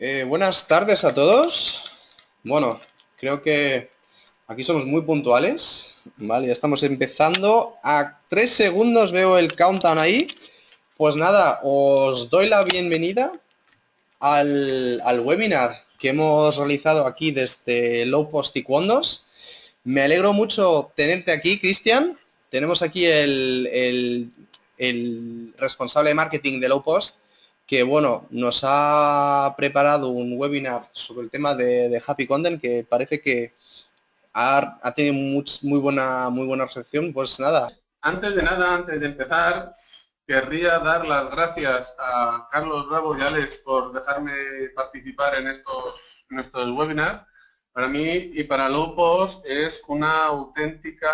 Eh, buenas tardes a todos. Bueno, creo que aquí somos muy puntuales. Vale, ya estamos empezando. A tres segundos veo el countdown ahí. Pues nada, os doy la bienvenida al, webinar que hemos realizado aquí desde Low Post y Me alegro mucho tenerte aquí, Cristian. Tenemos aquí el, el responsable de marketing de Low Post que bueno, nos ha preparado un webinar sobre el tema de, Happy Content que parece que ha, tenido muy, buena, muy buena recepción. Pues nada. Antes de nada, antes de empezar, querría dar las gracias a Carlos Bravo y Alex por dejarme participar en estos, en estos webinars. Para mí y para Lopos es una auténtica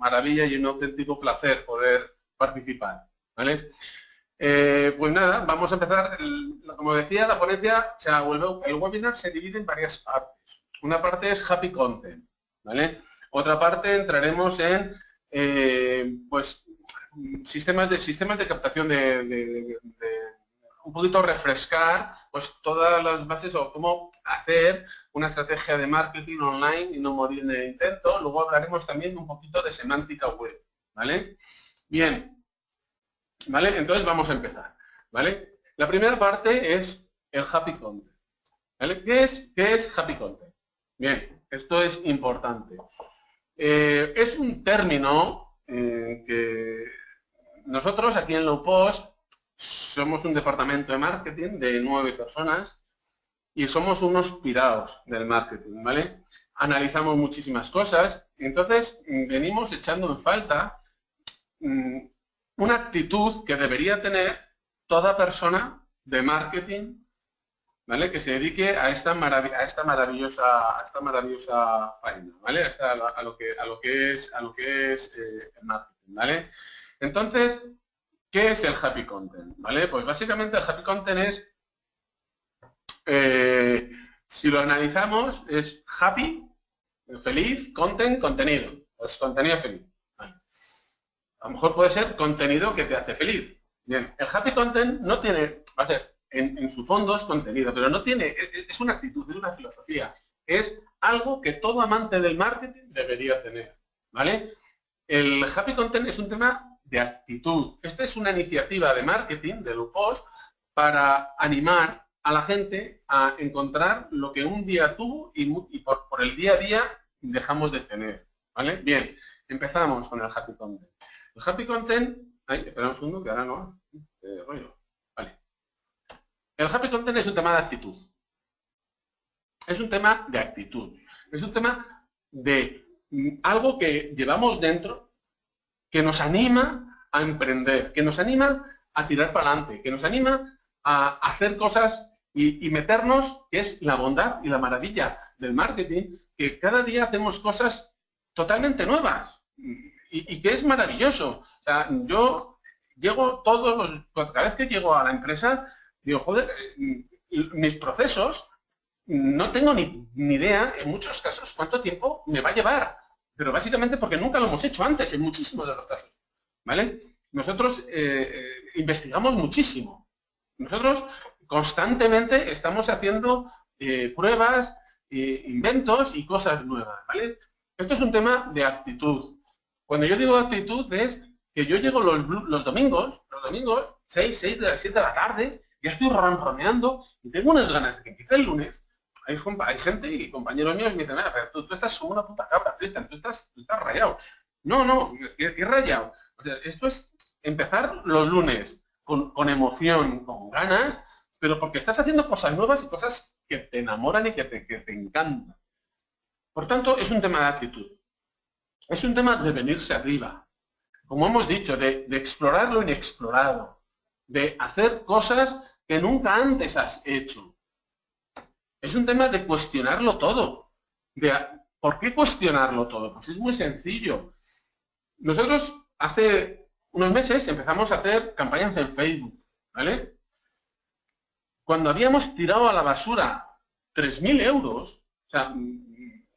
maravilla y un auténtico placer poder participar. ¿vale? Eh, pues nada, vamos a empezar. como decía, la ponencia, o sea, el webinar se divide en varias partes. Una parte es Happy Content, ¿vale? Otra parte entraremos en, eh, pues, sistemas de, sistemas de captación de, un poquito refrescar pues todas las bases o cómo hacer una estrategia de marketing online y no morir en el intento. Luego hablaremos también un poquito de semántica web, ¿vale? Bien, ¿Vale? Entonces vamos a empezar. ¿Vale? La primera parte es el Happy Content. ¿Qué es, qué es Happy Content? Bien, esto es importante. Eh, es un término eh, que nosotros aquí en Low Post somos un departamento de marketing de nueve personas y somos unos pirados del marketing, ¿vale? Analizamos muchísimas cosas entonces mm, venimos echando en falta mm, una actitud que debería tener toda persona de marketing ¿vale? que se dedique a esta, a esta maravillosa a esta maravillosa faena, ¿vale? A, lo que, a lo que es, a lo que es eh, el marketing, ¿vale? Entonces, ¿qué es el happy content? ¿Vale? Pues básicamente el happy content es, eh, si lo analizamos, es happy, feliz, content, contenido. Pues contenido feliz. A lo mejor puede ser contenido que te hace feliz. Bien, el happy content no tiene, va a ser, en, su fondo es contenido, pero no tiene, e, e, es una actitud, es una filosofía. Es algo que todo amante del marketing debería tener. ¿Vale? El happy content es un tema de actitud. Esta es una iniciativa de marketing de Lupos para animar a la gente a encontrar lo que un día tuvo y, por, por, el día a día dejamos de tener. ¿Vale? Bien, empezamos con el happy content. El happy content, ay, espera un segundo que ahora no, eh. El happy content es un tema de actitud. Es un tema de actitud. Es un tema de mm, algo que llevamos dentro, que nos anima a emprender, que nos anima a tirar para adelante, que nos anima a hacer cosas y, y, meternos, que es la bondad y la maravilla del marketing, que cada día hacemos cosas totalmente nuevas y, que es maravilloso. O sea, yo llego todos los, cada vez que llego a la empresa, digo, joder, mis procesos, no tengo ni, idea, en muchos casos, cuánto tiempo me va a llevar. Pero básicamente porque nunca lo hemos hecho antes, en muchísimos de los casos. ¿Vale? Nosotros eh, eh, investigamos muchísimo. Nosotros constantemente estamos haciendo eh, pruebas, inventos y cosas nuevas. ¿vale? Esto es un tema de actitud. Cuando yo digo actitud es que yo llego los, domingos, los domingos, 6, 6 de las 7 de la tarde, ya estoy ronroneando y tengo unas ganas de que empiece el lunes. Hay, gente y compañeros míos que me dicen, pero tú, estás como una puta cabra, Cristian, tú estás, estás rayado. No, no, ¿qué, rayado? esto es empezar los lunes con, con emoción, con ganas, pero porque estás haciendo cosas nuevas y cosas que te enamoran y que te, que te encantan. Por tanto, es un tema de actitud. Es un tema de venirse arriba. Como hemos dicho, de, explorar lo inexplorado. De hacer cosas que nunca antes has hecho. Es un tema de cuestionarlo todo. ¿Por qué cuestionarlo todo? Pues es muy sencillo. Nosotros hace unos meses empezamos a hacer campañas en Facebook, ¿vale? Cuando habíamos tirado a la basura 3.000 euros,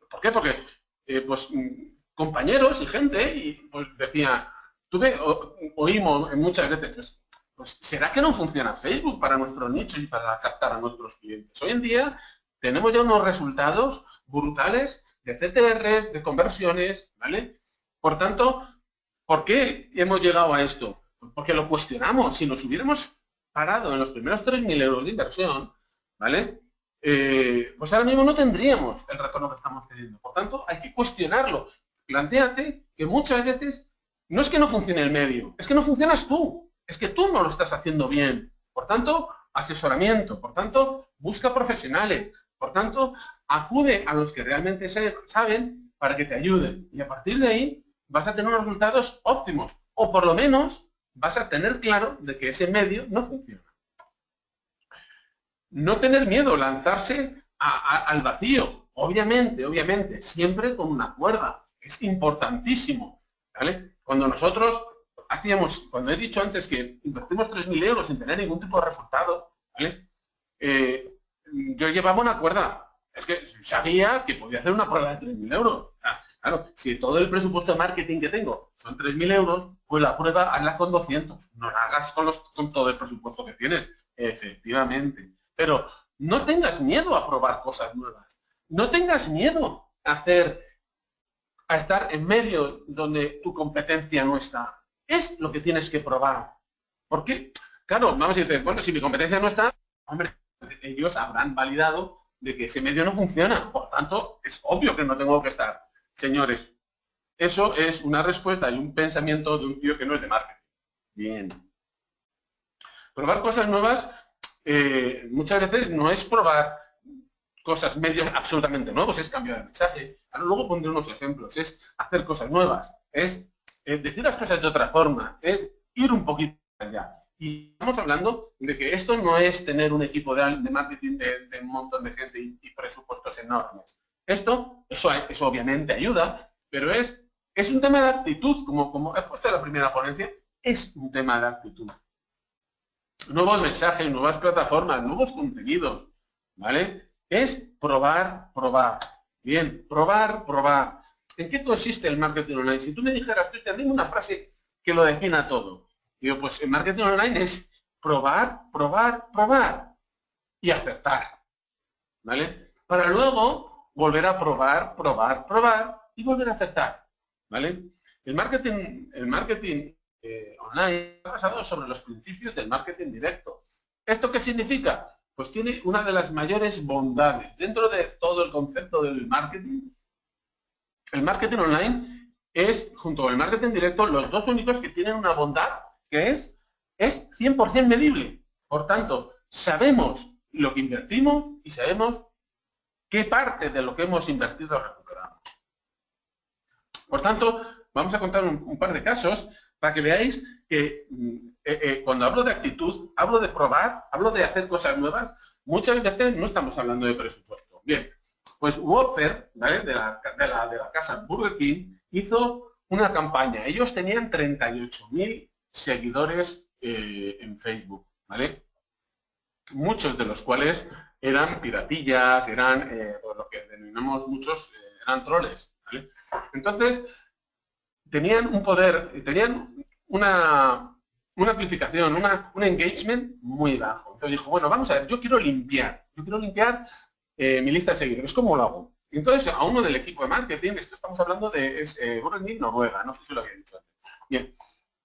¿por qué? Porque eh, pues compañeros y gente y pues decía, tuve, oímos muchas veces, pues, pues ¿será que no funciona Facebook para nuestros nichos y para captar a nuestros clientes? Hoy en día tenemos ya unos resultados brutales de CTRs, de conversiones, ¿vale? Por tanto, ¿por qué hemos llegado a esto? Porque lo cuestionamos. Si nos hubiéramos parado en los primeros 3.000 euros de inversión, ¿vale? Eh, pues ahora mismo no tendríamos el retorno que estamos teniendo. Por tanto, hay que cuestionarlo. Plantéate que muchas veces no es que no funcione el medio, es que no funcionas tú. Es que tú no lo estás haciendo bien. Por tanto, asesoramiento. Por tanto, busca profesionales. Por tanto, acude a los que realmente saben para que te ayuden. Y a partir de ahí vas a tener unos resultados óptimos. O por lo menos vas a tener claro de que ese medio no funciona. No tener miedo, lanzarse al vacío. Obviamente, obviamente, siempre con una cuerda. Es importantísimo. ¿vale? Cuando nosotros hacíamos, cuando he dicho antes que invertimos 3.000 euros sin tener ningún tipo de resultado, ¿vale? Eh, yo llevaba una cuerda. Es que sabía que podía hacer una prueba de 3.000 euros. Claro, si todo el presupuesto de marketing que tengo son 3.000 euros, pues la prueba hazla con 200. No la hagas con, los, con todo el presupuesto que tienes. Efectivamente. Pero no tengas miedo a probar cosas nuevas. No tengas miedo a hacer, a estar en medio donde tu competencia no está. Es lo que tienes que probar. ¿Por qué? Claro, vamos a decir, bueno, si mi competencia no está, hombre, ellos habrán validado de que ese medio no funciona. Por tanto, es obvio que no tengo que estar. Señores, eso es una respuesta y un pensamiento de un tío que no es de marketing. Bien. Probar cosas nuevas eh, muchas veces no es probar cosas medios absolutamente nuevos, es cambiar el mensaje. Ahora luego pondré unos ejemplos, es hacer cosas nuevas, es eh, decir las cosas de otra forma, es ir un poquito allá. Y estamos hablando de que esto no es tener un equipo de, marketing de, un montón de gente y, presupuestos enormes. Esto, eso, eso obviamente ayuda, pero es, es un tema de actitud, como, como he puesto en la primera ponencia, es un tema de actitud. Nuevos mensajes, nuevas plataformas, nuevos contenidos, ¿vale? Es probar, probar. Bien, probar, probar. ¿En qué consiste el marketing online? Si tú me dijeras, tú dime una frase que lo defina todo. Digo, pues el marketing online es probar, probar, probar y acertar. ¿Vale? Para luego volver a probar, probar, probar y volver a acertar. ¿Vale? El marketing, el marketing eh, online está basado sobre los principios del marketing directo. ¿Esto qué significa? Pues tiene una de las mayores bondades. Dentro de todo el concepto del marketing, el marketing online es, junto con el marketing directo, los dos únicos que tienen una bondad que es, es 100% medible. Por tanto, sabemos lo que invertimos y sabemos qué parte de lo que hemos invertido recuperamos. Por tanto, vamos a contar un, par de casos para que veáis que mm, eh, eh, cuando hablo de actitud, hablo de probar, hablo de hacer cosas nuevas, muchas veces no estamos hablando de presupuesto. Bien, pues Whopper, ¿vale? de, la, de, la, casa Burger King, hizo una campaña. Ellos tenían 38.000 seguidores eh, en Facebook, ¿vale? Muchos de los cuales eran piratillas, eran, eh, lo que denominamos muchos, eh, eran troles. Entonces, tenían un poder, tenían una, una amplificación, una, un engagement muy bajo. Entonces dijo, bueno, vamos a ver, yo quiero limpiar, yo quiero limpiar mi lista de seguidores, ¿cómo lo hago? Entonces, a uno del equipo de marketing, esto estamos hablando de es, Noruega, no sé si lo había dicho antes. Bien,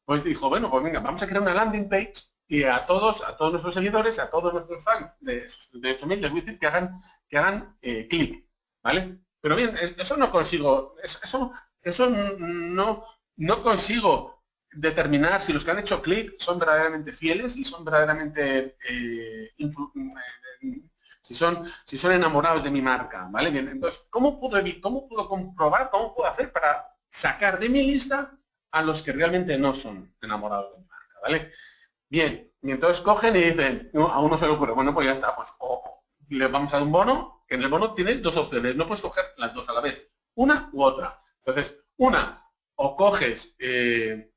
pues dijo, bueno, pues venga, vamos a crear una landing page y a todos, a todos nuestros seguidores, a todos nuestros fans de esos 38.000 les voy que hagan, que hagan eh, clic, ¿vale? Pero bien, eso no consigo, eso, eso no, no consigo determinar si los que han hecho clic son verdaderamente fieles y son verdaderamente eh, si son, si son enamorados de mi marca, ¿vale? Bien, entonces, ¿cómo puedo, ¿cómo puedo comprobar, cómo puedo hacer para sacar de mi lista a los que realmente no son enamorados de marca, ¿vale? Bien, y entonces cogen y dicen, a uno se le ocurre, bueno, pues ya está, pues o le vamos a dar un bono, que en el bono tiene dos opciones, no puedes coger las dos a la vez, una u otra. Entonces, una, o coges, eh,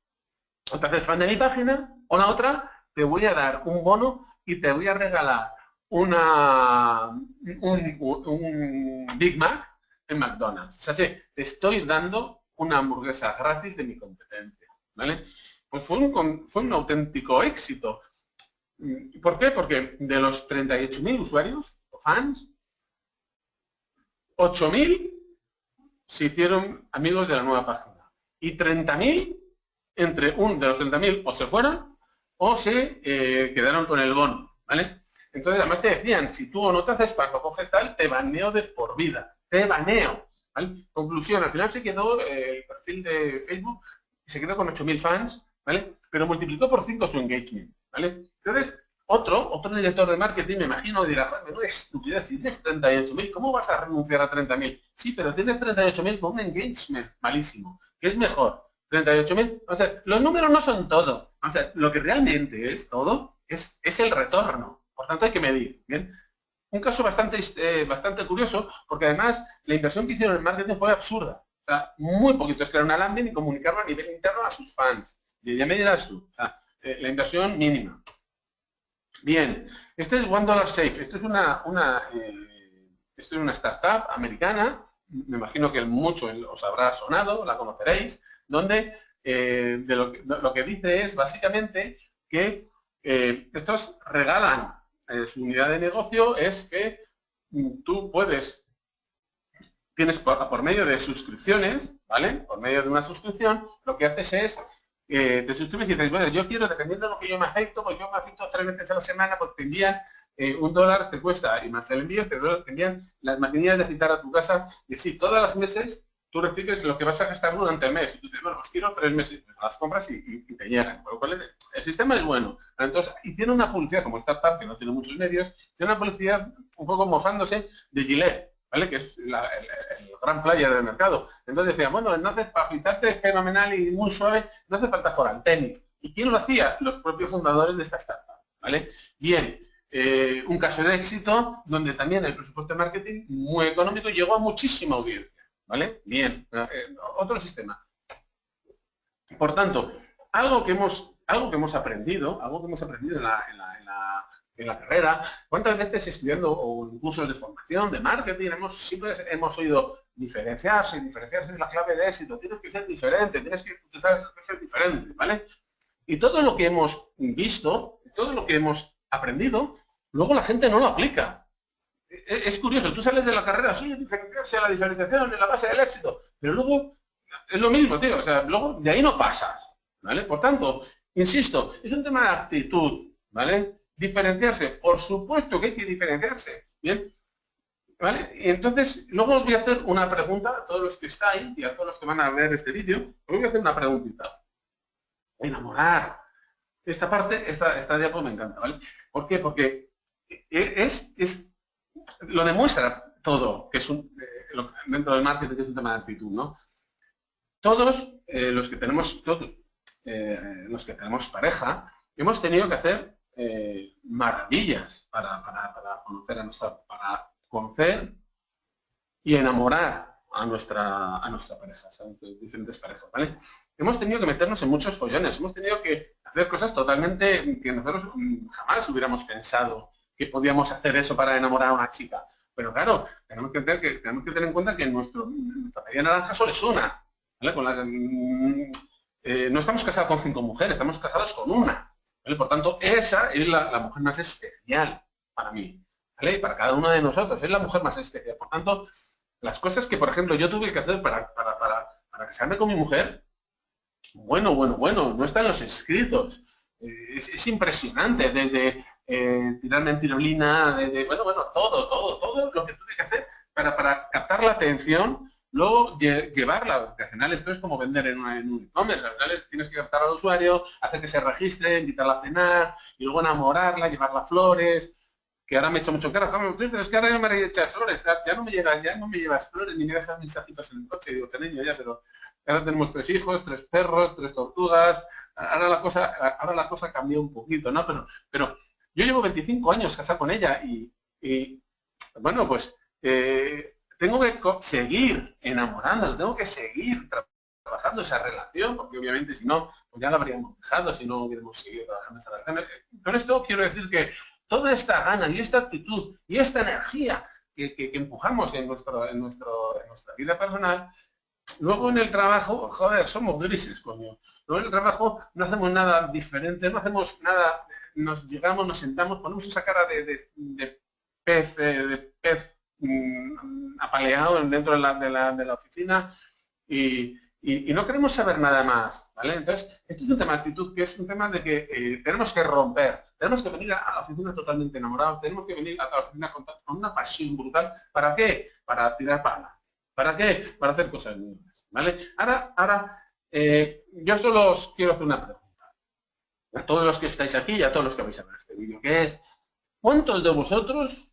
haces fan de mi página, o la otra, te voy a dar un bono y te voy a regalar una, un, Big Mac en McDonald's. O sea, te estoy dando una hamburguesa gratis de mi competencia. ¿vale? Pues fue un, fue un auténtico éxito. ¿Por qué? Porque de los 38.000 usuarios o fans, 8.000 se hicieron amigos de la nueva página. Y 30.000, entre un de los 30.000 o se fueron o se eh, quedaron con el bono. ¿vale? Entonces, además te decían, si tú no te haces para coges tal, te baneo de por vida. Te baneo. Conclusión, al final se quedó eh, el perfil de Facebook, se quedó con 8.000 fans, ¿vale? Pero multiplicó por 5 su engagement, ¿vale? Entonces, otro, otro director de marketing, me imagino, dirá, es estupidez, si tienes 38.000, ¿cómo vas a renunciar a 30.000? Sí, pero tienes 38.000 con un engagement malísimo. ¿Qué es mejor? 38.000. O sea, los números no son todo. O sea, lo que realmente es todo es, es el retorno. Por tanto, hay que medir. ¿bien? Un caso bastante, eh, bastante curioso, porque además la inversión que hicieron en marketing fue absurda. O sea, muy poquito. Es crear una landing y comunicarlo a nivel interno a sus fans. Y ya me dirás tú. O sea, eh, la inversión mínima. Bien, este es One Dollar Safe. Esto es una, una, eh, esto es una startup americana. Me imagino que mucho os habrá sonado, la conoceréis, donde de lo, que, dice es básicamente que estos regalan eh, su unidad de negocio es que mm, tú puedes, tienes por, medio de suscripciones, ¿vale? Por medio de una suscripción, lo que haces es, eh, te suscribes y dices, bueno, yo quiero, dependiendo de lo que yo me afecto, pues yo me afecto tres veces a la semana porque te envían eh, un dólar, te cuesta, y más el envío, te, envían las maquinillas de citar a tu casa, y sí, todas las meses tú recibes lo que vas a gastar durante el mes. Y tú dices, bueno, pues quiero tres meses. Pues las compras y, te llegan. el sistema es bueno. Entonces, hicieron una publicidad como startup, que no tiene muchos medios, hicieron una publicidad un poco mofándose de Gillette, ¿vale? Que es el, gran player del mercado. Entonces decían, bueno, entonces para pintarte fenomenal y muy suave, no hace falta jugar al tenis. ¿Y quién lo hacía? Los propios fundadores de esta startup, ¿vale? Bien, eh, un caso de éxito donde también el presupuesto de marketing muy económico llegó a muchísima audiencia. ¿Vale? Bien. Eh, otro sistema. Por tanto, algo que hemos, algo que hemos aprendido, algo que hemos aprendido en la, carrera, ¿cuántas veces estudiando o en cursos de formación, de marketing, hemos, siempre hemos oído diferenciarse, diferenciarse es la clave de éxito, tienes que ser diferente, tienes que ser diferente, ¿vale? Y todo lo que hemos visto, todo lo que hemos aprendido, luego la gente no lo aplica. E-, es curioso, tú sales de la carrera, soy diferenciarse, la diferenciación es la base del éxito, pero luego es lo mismo, tío, o sea, luego de ahí no pasas, ¿vale? Por tanto, insisto, es un tema de actitud, ¿vale? Diferenciarse, por supuesto que hay que diferenciarse, ¿bien? ¿Vale? Y entonces, luego os voy a hacer una pregunta a todos los que estáis y a todos los que van a ver este vídeo, os voy a hacer una preguntita. Enamorar. Esta parte, esta, esta diapo me encanta, ¿vale? ¿Por qué? Porque es, es lo demuestra todo, que es un, eh, dentro del marketing es un tema de actitud, ¿no? Todos eh, los que tenemos, todos eh, los que tenemos pareja, hemos tenido que hacer maravillas para, conocer a nuestra, para conocer y enamorar a nuestra, a nuestra pareja, diferentes parejas, ¿vale? Hemos tenido que meternos en muchos follones, hemos tenido que hacer cosas totalmente que nosotros jamás hubiéramos pensado que podíamos hacer eso para enamorar a una chica. Pero claro, tenemos que tener, que, tenemos que tener en cuenta que nuestro, nuestra media naranja solo es una. Mm, eh, no estamos casados con cinco mujeres, estamos casados con una. Por tanto, esa es la, mujer más especial para mí. ¿vale? Para cada uno de nosotros, es la mujer más especial. Por tanto, las cosas que, por ejemplo, yo tuve que hacer para, para, para, para casarme con mi mujer, bueno, bueno, bueno, no están los escritos. Eh, es, es, impresionante, desde eh, tirarme en tirolina, de, bueno, bueno, todo, todo, todo lo que tuve que hacer para, para captar la atención, luego llevarla, porque al final esto es como vender en, un e-commerce, al final tienes que captar al usuario, hacer que se registre, invitarla a cenar, y luego enamorarla, llevarla flores, que ahora me echa mucho cara, pero es que ahora ya me echar flores, ya no me llevas, ya no me llevas flores, ni me dejas mensajitos en el coche, digo, que niño ya, pero ahora tenemos tres hijos, tres perros, tres tortugas, ahora la cosa, ahora la cosa cambió un poquito, ¿no? Pero, pero yo llevo 25 años casado con ella y, bueno, pues eh, tengo que seguir enamorándola, tengo que seguir trabajando esa relación, porque obviamente si no, pues ya la habríamos dejado si no hubiéramos seguido trabajando esa relación. Con esto quiero decir que toda esta gana y esta actitud y esta energía que, empujamos en, nuestro, en, en nuestra vida personal, luego en el trabajo, joder, somos grises, coño. Luego en el trabajo no hacemos nada diferente, no hacemos nada nos llegamos, nos sentamos, ponemos esa cara de, pez, eh, mm, apaleado dentro de la, oficina y, no queremos saber nada más, ¿vale? Entonces, esto es un tema de actitud que es un tema de que eh, tenemos que romper, tenemos que venir a la oficina totalmente enamorados, tenemos que venir a la oficina con, una pasión brutal. ¿Para qué? Para tirar para ¿Para qué? Para hacer cosas nuevas, ¿vale? Ahora, ahora eh, yo solo os quiero hacer una pregunta. A todos los que estáis aquí y a todos los que vais a ver este vídeo, que es, ¿cuántos de vosotros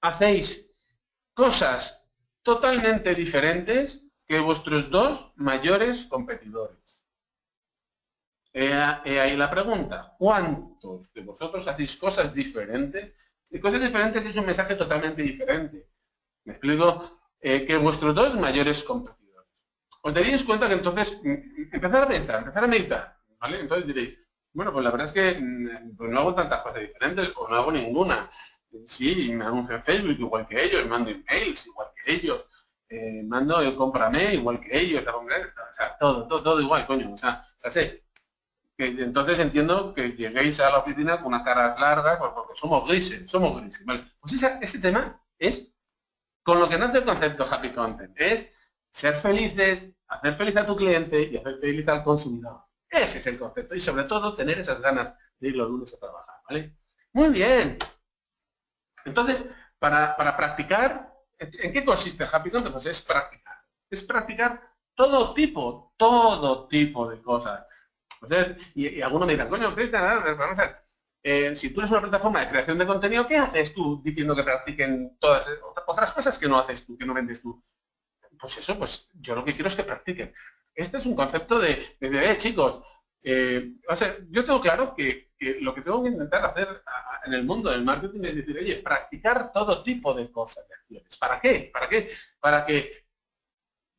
hacéis cosas totalmente diferentes que vuestros dos mayores competidores. He, ahí la pregunta, ¿cuántos de vosotros hacéis cosas diferentes? Y cosas diferentes es un mensaje totalmente diferente. Me explico eh, que vuestros dos mayores competidores. Os daríais cuenta que entonces, mm, empezar a pensar, empezar a meditar, ¿vale? Entonces diréis, bueno, pues la verdad es que mm, pues no hago tantas cosas diferentes o no hago ninguna. Sí, me anuncio en Facebook igual que ellos, mando emails igual que ellos, eh, mando el cómprame igual que ellos, o sea, todo, todo, todo igual, coño, o sea, entonces entiendo que lleguéis a la oficina con una cara larga, pues porque somos grises, somos grises, ¿vale? Pues ese tema es con lo que nace el concepto Happy Content, es ser felices, hacer feliz a tu cliente y hacer feliz al consumidor. Ese es el concepto y sobre todo tener esas ganas de ir los lunes a trabajar, ¿vale? Muy bien. Entonces, para, para practicar ¿En qué consiste el Happy Content? Pues es practicar. Es practicar todo tipo, todo tipo de cosas. y, algunos me dirán, coño, Cristian, eh, si tú eres una plataforma de creación de contenido, ¿qué haces tú diciendo que practiquen todas otras cosas que no haces tú, que no vendes tú? Pues eso, pues yo lo que quiero es que practiquen. Este es un concepto de, de, eh, chicos, eh, o sea, yo tengo claro que, lo que tengo que intentar hacer en el mundo del marketing es decir, oye, practicar todo tipo de cosas, de acciones. ¿Para qué? ¿Para qué? Para que,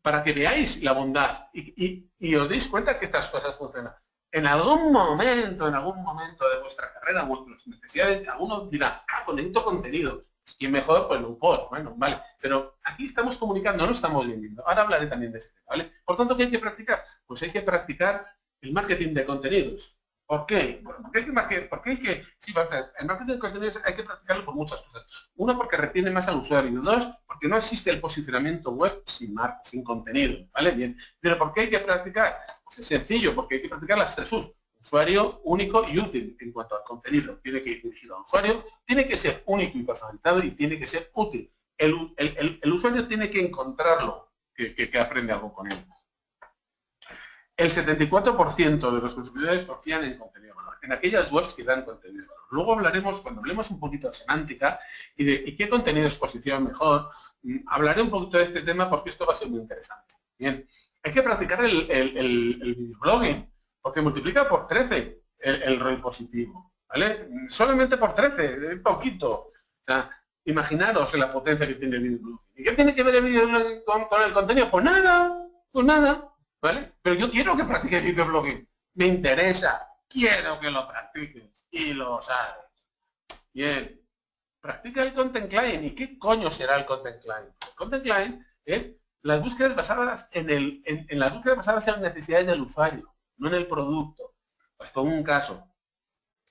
para que veáis la bondad y, os deis cuenta que estas cosas funcionan. En algún momento, en algún momento de vuestra carrera, vuestras necesidades, algunos dirá, ah, pues necesito contenido. Y mejor, pues un post, bueno, vale. Pero aquí estamos comunicando, no estamos vendiendo. Ahora hablaré también de ese tema, ¿vale? Por tanto, ¿qué hay que practicar? Pues hay que practicar el marketing de contenidos. ¿Por qué? porque hay que, porque hay que sí, el marketing de contenidos hay que practicarlo por muchas cosas. Uno, porque retiene más al usuario. Dos, porque no existe el posicionamiento web sin marca, sin contenido. ¿Vale? Bien. Pero ¿por qué hay que practicar? Pues es sencillo, porque hay que practicar las tres U's. Usuario único y útil en cuanto al contenido. Tiene que ir dirigido al usuario, tiene que ser único y personalizado y tiene que ser útil. El, usuario tiene que encontrarlo, que, que aprende algo con él. El 74% de los consumidores confían en contenido valor, en aquellas webs que dan contenido valor. Luego hablaremos, cuando hablemos un poquito de semántica y de qué contenido es posición mejor, mm, hablaré un poquito de este tema porque esto va a ser muy interesante. Bien, hay que practicar el, el, videoblogging, porque multiplica por 13 el, rol positivo, ¿vale? Solamente por 13, un poquito. O sea, imaginaros la potencia que tiene el videoblogging. ¿Y qué tiene que ver el videoblogging con, el contenido? Pues nada, pues nada. ¿vale? Pero yo quiero que practiques videoblogging. Me interesa, quiero que lo practiques y lo sabes. Bien, practica el Content Client. ¿Y qué coño será el Content Client? El Content Client es las búsquedas basadas en, el, en, las búsquedas basadas en las necesidades del usuario, no en el producto. Pues pongo un caso.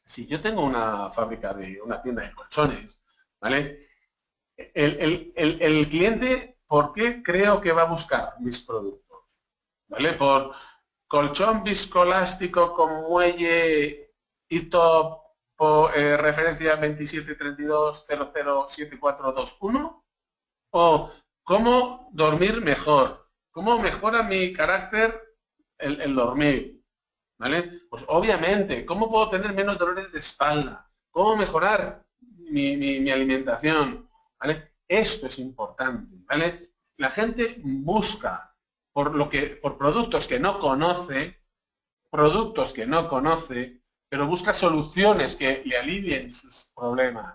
Si yo tengo una fábrica de una tienda de colchones, ¿vale? El, el cliente, ¿por qué creo que va a buscar mis productos? ¿vale? Por colchón viscoelástico con muelle y top por eh, referencia 2732007421 o cómo dormir mejor, cómo mejora mi carácter el, dormir, ¿vale? Pues obviamente, ¿cómo puedo tener menos dolores de espalda? ¿Cómo mejorar mi, mi alimentación? ¿Vale? Esto es importante, ¿vale? La gente busca por, lo que, por productos que no conoce, productos que no conoce, pero busca soluciones que le alivien sus problemas.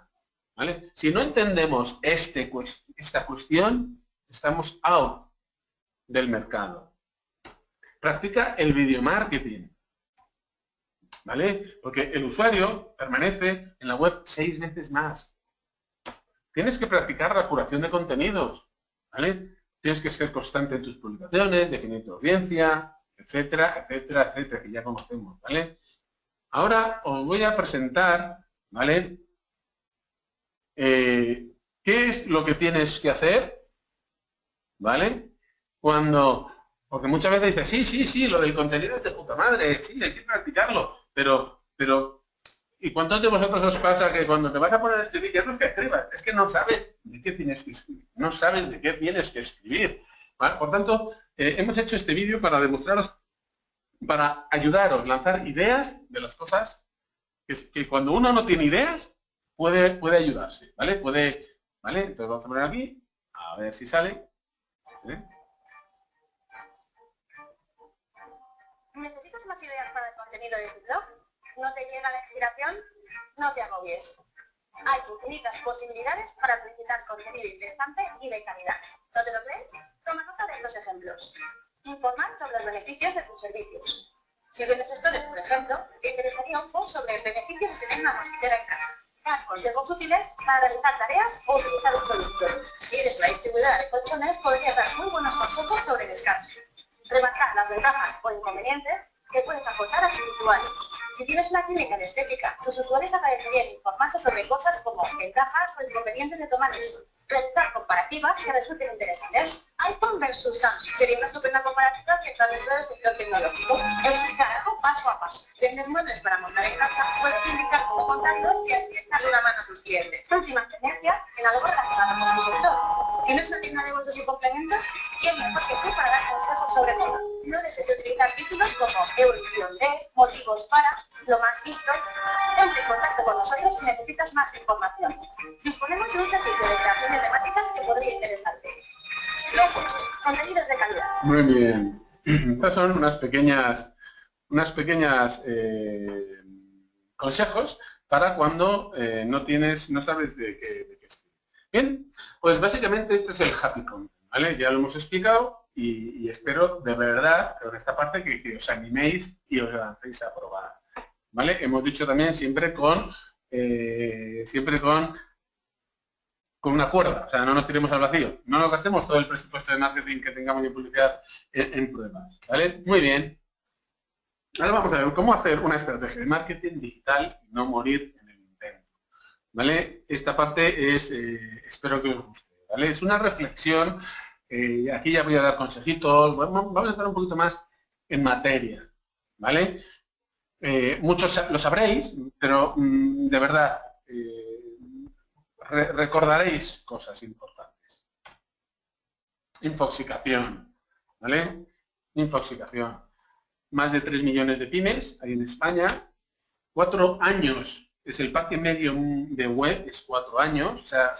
¿vale? Si no entendemos este, esta cuestión, estamos out del mercado. Practica el video marketing. ¿Vale? Porque el usuario permanece en la web seis veces más. Tienes que practicar la curación de contenidos. ¿Vale? Tienes que ser constante en tus publicaciones, definir tu audiencia, etcétera, etcétera, etcétera, que ya conocemos, ¿vale? Ahora os voy a presentar, ¿vale? Eh, ¿Qué es lo que tienes que hacer? ¿Vale? Cuando, porque muchas veces dices, sí, sí, sí, lo del contenido es de puta madre, sí, hay que practicarlo, pero, pero, ¿y cuántos de vosotros os pasa que cuando te vas a poner a escribir, ya no es que escribas, es que no sabes de qué tienes que escribir, no sabes de qué tienes que escribir, Por tanto, eh, hemos hecho este vídeo para demostraros, para ayudaros, lanzar ideas de las cosas que, cuando uno no tiene ideas, puede, puede ayudarse, ¿vale? Puede, ¿vale? Entonces vamos a poner aquí, a ver si sale. ¿Necesitas más ideas para el contenido de tu blog? ¿No te llega la inspiración? No te agobies. Hay infinitas posibilidades para solicitar contenido interesante y de calidad. ¿No te lo crees? Toma nota de estos ejemplos. Informar sobre los beneficios de tus servicios. Si vendes gestores, por ejemplo, te interesaría un post sobre el beneficio de tener una mosquitera en casa. Dar consejos útiles para realizar tareas o utilizar un producto. Si eres una distribuidora de colchones, podrías dar muy buenos consejos sobre descanso remarcar las ventajas o inconvenientes que puedes aportar a tus usuarios. Si tienes una clínica de estética, tus usuarios agradecerían informarse sobre cosas como ventajas o inconvenientes de tomar eso. Realizar comparativas que resulten interesantes. iPhone versus Samsung sería una estupenda comparativa que está dentro del sector tecnológico. Explicar algo paso a paso. Vendes muebles para montar en casa, puedes indicar cómo contarlos y así echarle una mano a tus clientes. Últimas tendencias en algo relacionado con tu sector. ¿Tienes una tienda de bolsos y complementos? ¿Quién mejor que tú para dar consejos sobre todo? No dejes de utilizar títulos como evolución de, motivos para, lo más visto. Ponte en contacto con nosotros si necesitas más información. Disponemos de un servicio de creación de temáticas que podría interesarte. Luego, contenidos de calidad. Muy bien. Estas son unas pequeñas, unas pequeñas eh, consejos para cuando eh, no tienes, no sabes de qué. Bien, pues básicamente este es el happy content, ¿vale? Ya lo hemos explicado y, espero de verdad, con esta parte, que, os animéis y os lancéis a probar. ¿Vale? Hemos dicho también siempre con eh, siempre con con una cuerda, o sea, no nos tiremos al vacío, no nos gastemos todo el presupuesto de marketing que tengamos de publicidad en, pruebas, ¿vale? Muy bien. Ahora vamos a ver cómo hacer una estrategia de marketing digital y no morir en ¿vale? Esta parte es, eh, espero que os guste. Es una reflexión eh, aquí ya voy a dar consejitos, vamos a entrar un poquito más en materia, ¿vale? Eh, muchos lo sabréis, pero mm, de verdad, recordaréis cosas importantes. Infoxicación, ¿vale? Infoxicación. Más de 3 millones de pymes hay en España. Cuatro años es el parque medio de web, es cuatro años. O sea,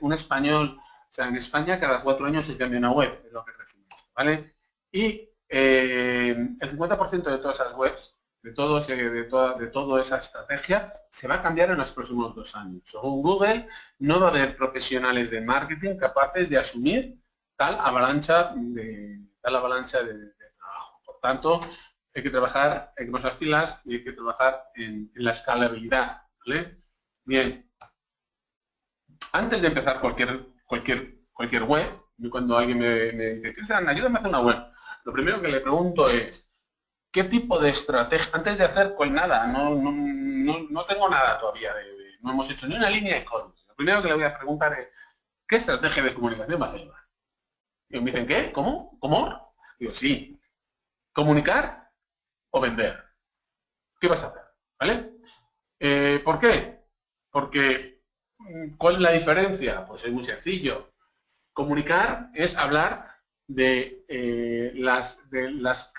un español o sea, en España cada cuatro años se cambia una web, es lo que resume ¿vale? Y eh, el 50% de todas esas webs, de, todo de, toda, de toda esa estrategia, se va a cambiar en los próximos dos años. Según Google, no va a haber profesionales de marketing capaces de asumir tal avalancha de, tal avalancha de, trabajo. Por tanto, hay que trabajar, hay que poner las pilas y hay que trabajar en, la escalabilidad. ¿vale? Bien. Antes de empezar cualquier cualquier, cualquier web, cuando alguien me, dice, Cristian, ayúdame a hacer una web, lo primero que le pregunto es, ¿qué tipo de estrategia? Antes de hacer pues nada, no, no, tengo nada todavía, no hemos hecho ni una línea de código. Lo primero que le voy a preguntar es, ¿qué estrategia de comunicación vas a llevar? Y me dicen, ¿qué? ¿Cómo? ¿Cómo? Digo, sí. ¿Comunicar o vender? ¿Qué vas a hacer? ¿Vale? Eh, ¿Por qué? Porque ¿Cuál es la diferencia? Pues es muy sencillo. Comunicar es hablar de, eh, las, de, las,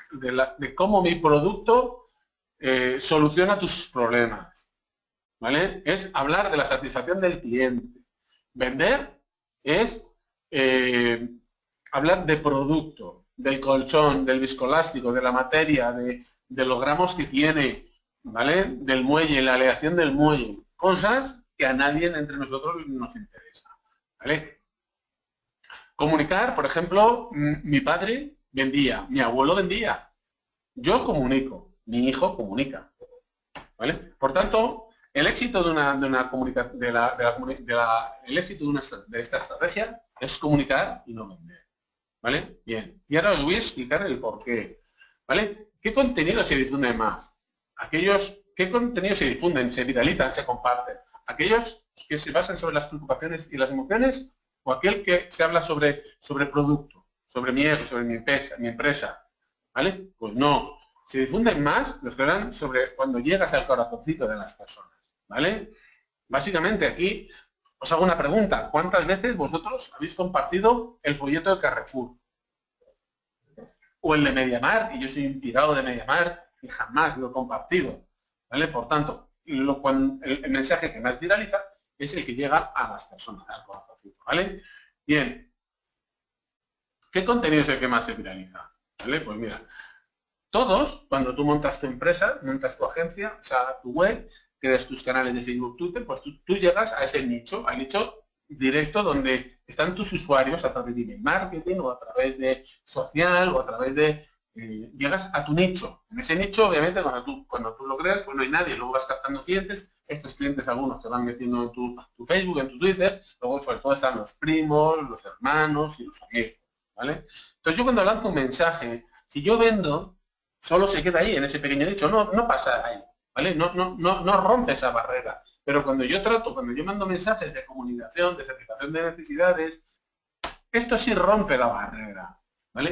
de, cómo mi producto eh, soluciona tus problemas. ¿Vale? Es hablar de la satisfacción del cliente. Vender es eh, hablar de producto, del colchón, del viscoelástico, de la materia, de, de los gramos que tiene, ¿vale? Del muelle, la aleación del muelle. Cosas que a nadie entre nosotros nos interesa. ¿vale? Comunicar, por ejemplo, mi padre vendía, mi abuelo vendía. Yo comunico, mi hijo comunica. ¿vale? Por tanto, el éxito de una, de una comunicación, de la, de la, el éxito de, una, de esta estrategia es comunicar y no vender. ¿Vale? Bien. Y ahora os voy a explicar el por qué. ¿Vale? ¿Qué contenido se difunde más? Aquellos ¿Qué contenidos se difunden, se viralizan, se comparten? ¿Aquellos que se basan sobre las preocupaciones y las emociones o aquel que se habla sobre, sobre producto, sobre mi ego, sobre mi empresa, mi empresa? ¿Vale? Pues no. Se difunden más los que hablan sobre cuando llegas al corazoncito de las personas. ¿Vale? Básicamente aquí os hago una pregunta. ¿Cuántas veces vosotros habéis compartido el folleto de Carrefour? O el de Mediamar, y yo soy inspirado de Mediamar y jamás lo he compartido. ¿Vale? Por tanto, el, mensaje que más viraliza es el que llega a las personas, al ¿vale? Bien. ¿Qué contenido es el que más se viraliza? ¿Vale? Pues mira, todos, cuando tú montas tu empresa, montas tu agencia, o sea, tu web, creas tus canales de Facebook, Twitter, pues tú, tú, llegas a ese nicho, al nicho directo donde están tus usuarios a través de email marketing o a través de social o a través de eh, llegas a tu nicho. En ese nicho, obviamente, cuando tú, cuando tú lo creas, pues no hay nadie, luego vas captando clientes, estos clientes algunos te van metiendo en tu, Facebook, en tu Twitter, luego sobre todo están los primos, los hermanos y los amigos, ¿vale? Entonces yo cuando lanzo un mensaje, si yo vendo, solo se queda ahí, en ese pequeño nicho, no, no pasa ahí, ¿vale? No, no, no, no rompe esa barrera. Pero cuando yo trato, cuando yo mando mensajes de comunicación, de satisfacción de necesidades, esto sí rompe la barrera.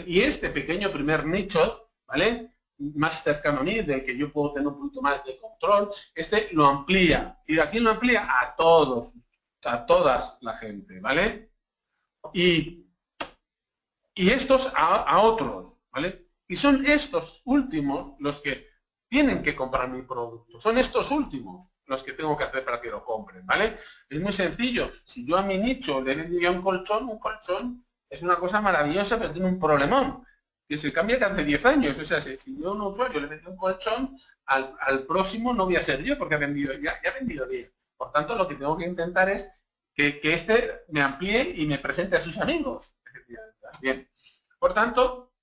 Y este pequeño primer nicho, ¿vale? Más cercano a mí, del que yo puedo tener un poquito más de control, este lo amplía. ¿Y de quién lo amplía? A todos, a todas la gente, ¿vale? Y, y estos a, a otros, ¿vale? Y son estos últimos los que tienen que comprar mi producto. Son estos últimos los que tengo que hacer para que lo compren, ¿vale? Es muy sencillo. Si yo a mi nicho le vendría un colchón, un colchón es una cosa maravillosa, pero tiene un problemón, que se cambia cada 10 años. O sea, si, yo a un usuario le meto un colchón, al, próximo no voy a ser yo, porque ha vendido, ya, ha vendido 10. Por tanto, lo que tengo que intentar es que, este me amplíe y me presente a sus amigos. Bien. Por tanto,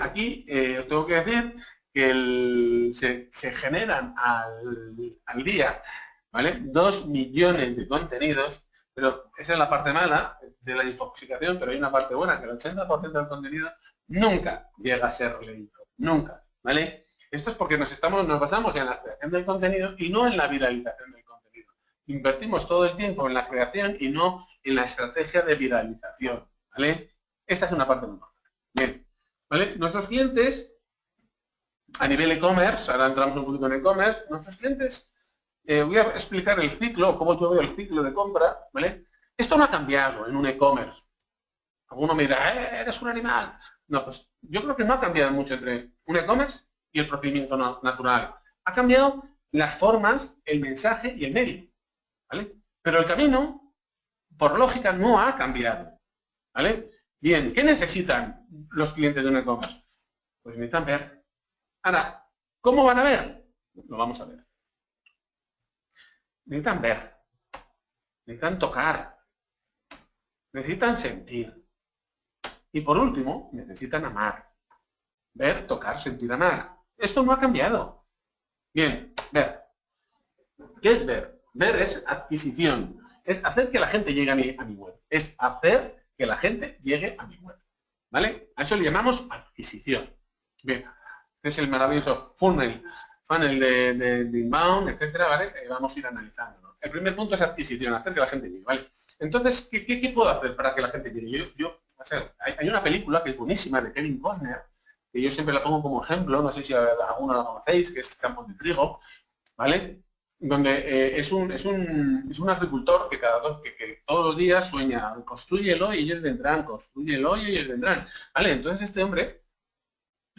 aquí eh, os tengo que decir que se, generan al, día ¿vale? 2 millones de contenidos pero esa es la parte mala de la infoxicación, pero hay una parte buena, que el 80% del contenido nunca llega a ser leído. Nunca, ¿vale? Esto es porque nos, estamos, nos basamos en la creación del contenido y no en la viralización del contenido. Invertimos todo el tiempo en la creación y no en la estrategia de viralización, ¿vale? Esta es una parte muy importante. Bien, ¿vale? Nuestros clientes, a nivel e-commerce, ahora entramos un poquito en e-commerce, nuestros clientes eh, voy a explicar el ciclo, cómo yo veo el ciclo de compra, ¿vale? Esto no ha cambiado en un e-commerce. Alguno me dirá, eh, eres un animal. No, pues yo creo que no ha cambiado mucho entre un e-commerce y el procedimiento natural. Ha cambiado las formas, el mensaje y el medio, ¿vale? Pero el camino, por lógica, no ha cambiado, ¿vale? Bien, ¿qué necesitan los clientes de un e-commerce? Pues necesitan ver. Ahora, ¿cómo van a ver? Lo vamos a ver necesitan ver, necesitan tocar, necesitan sentir. Y por último, necesitan amar. Ver, tocar, sentir, amar. Esto no ha cambiado. Bien, ver. ¿Qué es ver? Ver es adquisición. Es hacer que la gente llegue a mi, a mi web. Es hacer que la gente llegue a mi web. ¿Vale? A eso le llamamos adquisición. Bien, este es el maravilloso funnel funnel de, inbound, etcétera, ¿vale? vamos a ir analizando. El primer punto es adquisición, hacer que la gente llegue, ¿vale? Entonces, ¿qué, qué, puedo hacer para que la gente llegue? Yo, yo hay, una película que es buenísima de Kevin Costner, que yo siempre la pongo como ejemplo, no sé si alguno la conocéis, que es Campos de Trigo, ¿vale? Donde eh, es, un, es, un, es un agricultor que cada dos, que, que todos los días sueña, construyelo y ellos vendrán, construyelo y ellos vendrán, ¿vale? Entonces este hombre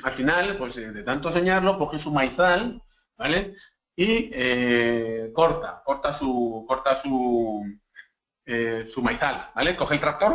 al final, pues eh, de tanto soñarlo, coge su maizal, ¿vale? Y eh, corta, corta su, corta su, eh, su maizal, ¿vale? Coge el tractor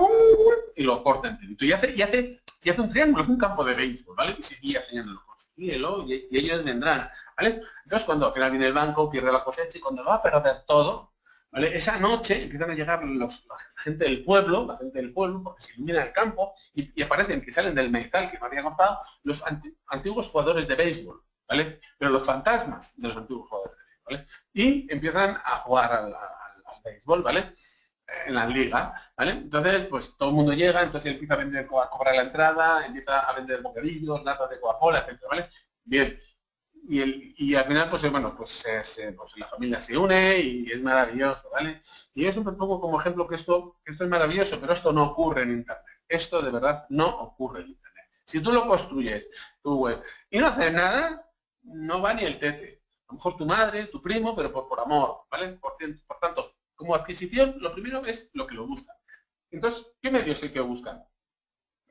y lo corta enterito. Y hace, y hace, y hace un triángulo, hace un campo de béisbol, ¿vale? Y seguía soñándolo, y, y ellos vendrán, ¿vale? Entonces cuando al final viene el banco, pierde la cosecha y cuando lo va a perder todo, esa noche empiezan a llegar la gente del pueblo, la gente del pueblo, porque se ilumina el campo y, aparecen que salen del metal que me había contado los antiguos jugadores de béisbol, ¿vale? Pero los fantasmas de los antiguos jugadores de béisbol, ¿vale? Y empiezan a jugar al, béisbol, ¿vale? En la liga, ¿vale? Entonces, pues todo el mundo llega, entonces empieza a vender, a cobrar la entrada, empieza a vender bocadillos, latas de Coca-Cola, etc.. Bien, y, el, y al final, pues bueno, pues, pues, la familia se une y es maravilloso, ¿vale? Y yo siempre pongo como ejemplo que esto, esto es maravilloso, pero esto no ocurre en Internet. Esto de verdad no ocurre en Internet. Si tú lo construyes, tu web, y no haces nada, no va ni el tete. A lo mejor tu madre, tu primo, pero por, por amor, ¿vale? Por, por tanto, como adquisición, lo primero es lo que lo buscan. Entonces, ¿qué medios hay que buscar?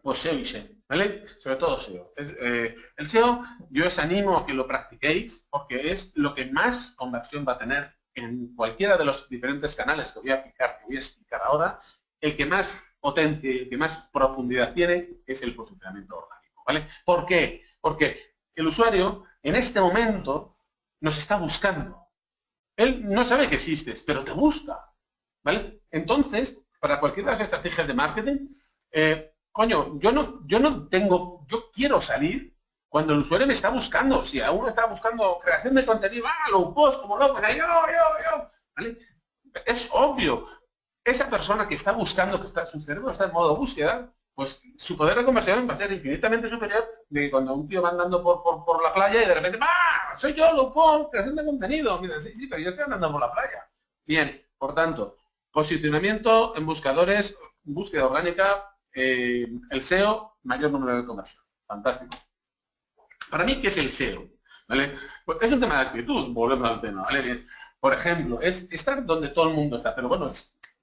Pues SEO y SEO, ¿vale? Sobre todo SEO. Eh, el SEO yo os animo a que lo practiquéis porque es lo que más conversión va a tener en cualquiera de los diferentes canales que voy a explicar, que voy a explicar ahora, el que más potencia y el que más profundidad tiene es el posicionamiento orgánico, ¿vale? ¿Por qué? Porque el usuario en este momento nos está buscando. Él no sabe que existes, pero te busca, ¿vale? Entonces, para cualquiera de las estrategias de marketing, eh, coño, yo no, yo no tengo, yo quiero salir cuando el usuario me está buscando. Si aún está buscando creación de contenido, ah, low post, como loco, yo, yo, yo, ¿vale? Es obvio. Esa persona que está buscando, que está, su cerebro está en modo búsqueda, pues su poder de conversión va a ser infinitamente superior de cuando un tío va andando por, por, la playa y de repente, ¡ah! Soy yo, low post, creación de contenido. Mira, sí, sí, pero yo estoy andando por la playa. Bien, por tanto, posicionamiento en buscadores, búsqueda orgánica, eh, el SEO, mayor número de conversión. Fantástico. Para mí, ¿qué es el SEO? ¿Vale? Pues es un tema de actitud, volvemos al tema, ¿vale? Bien. Por ejemplo, es estar donde todo el mundo está, pero bueno,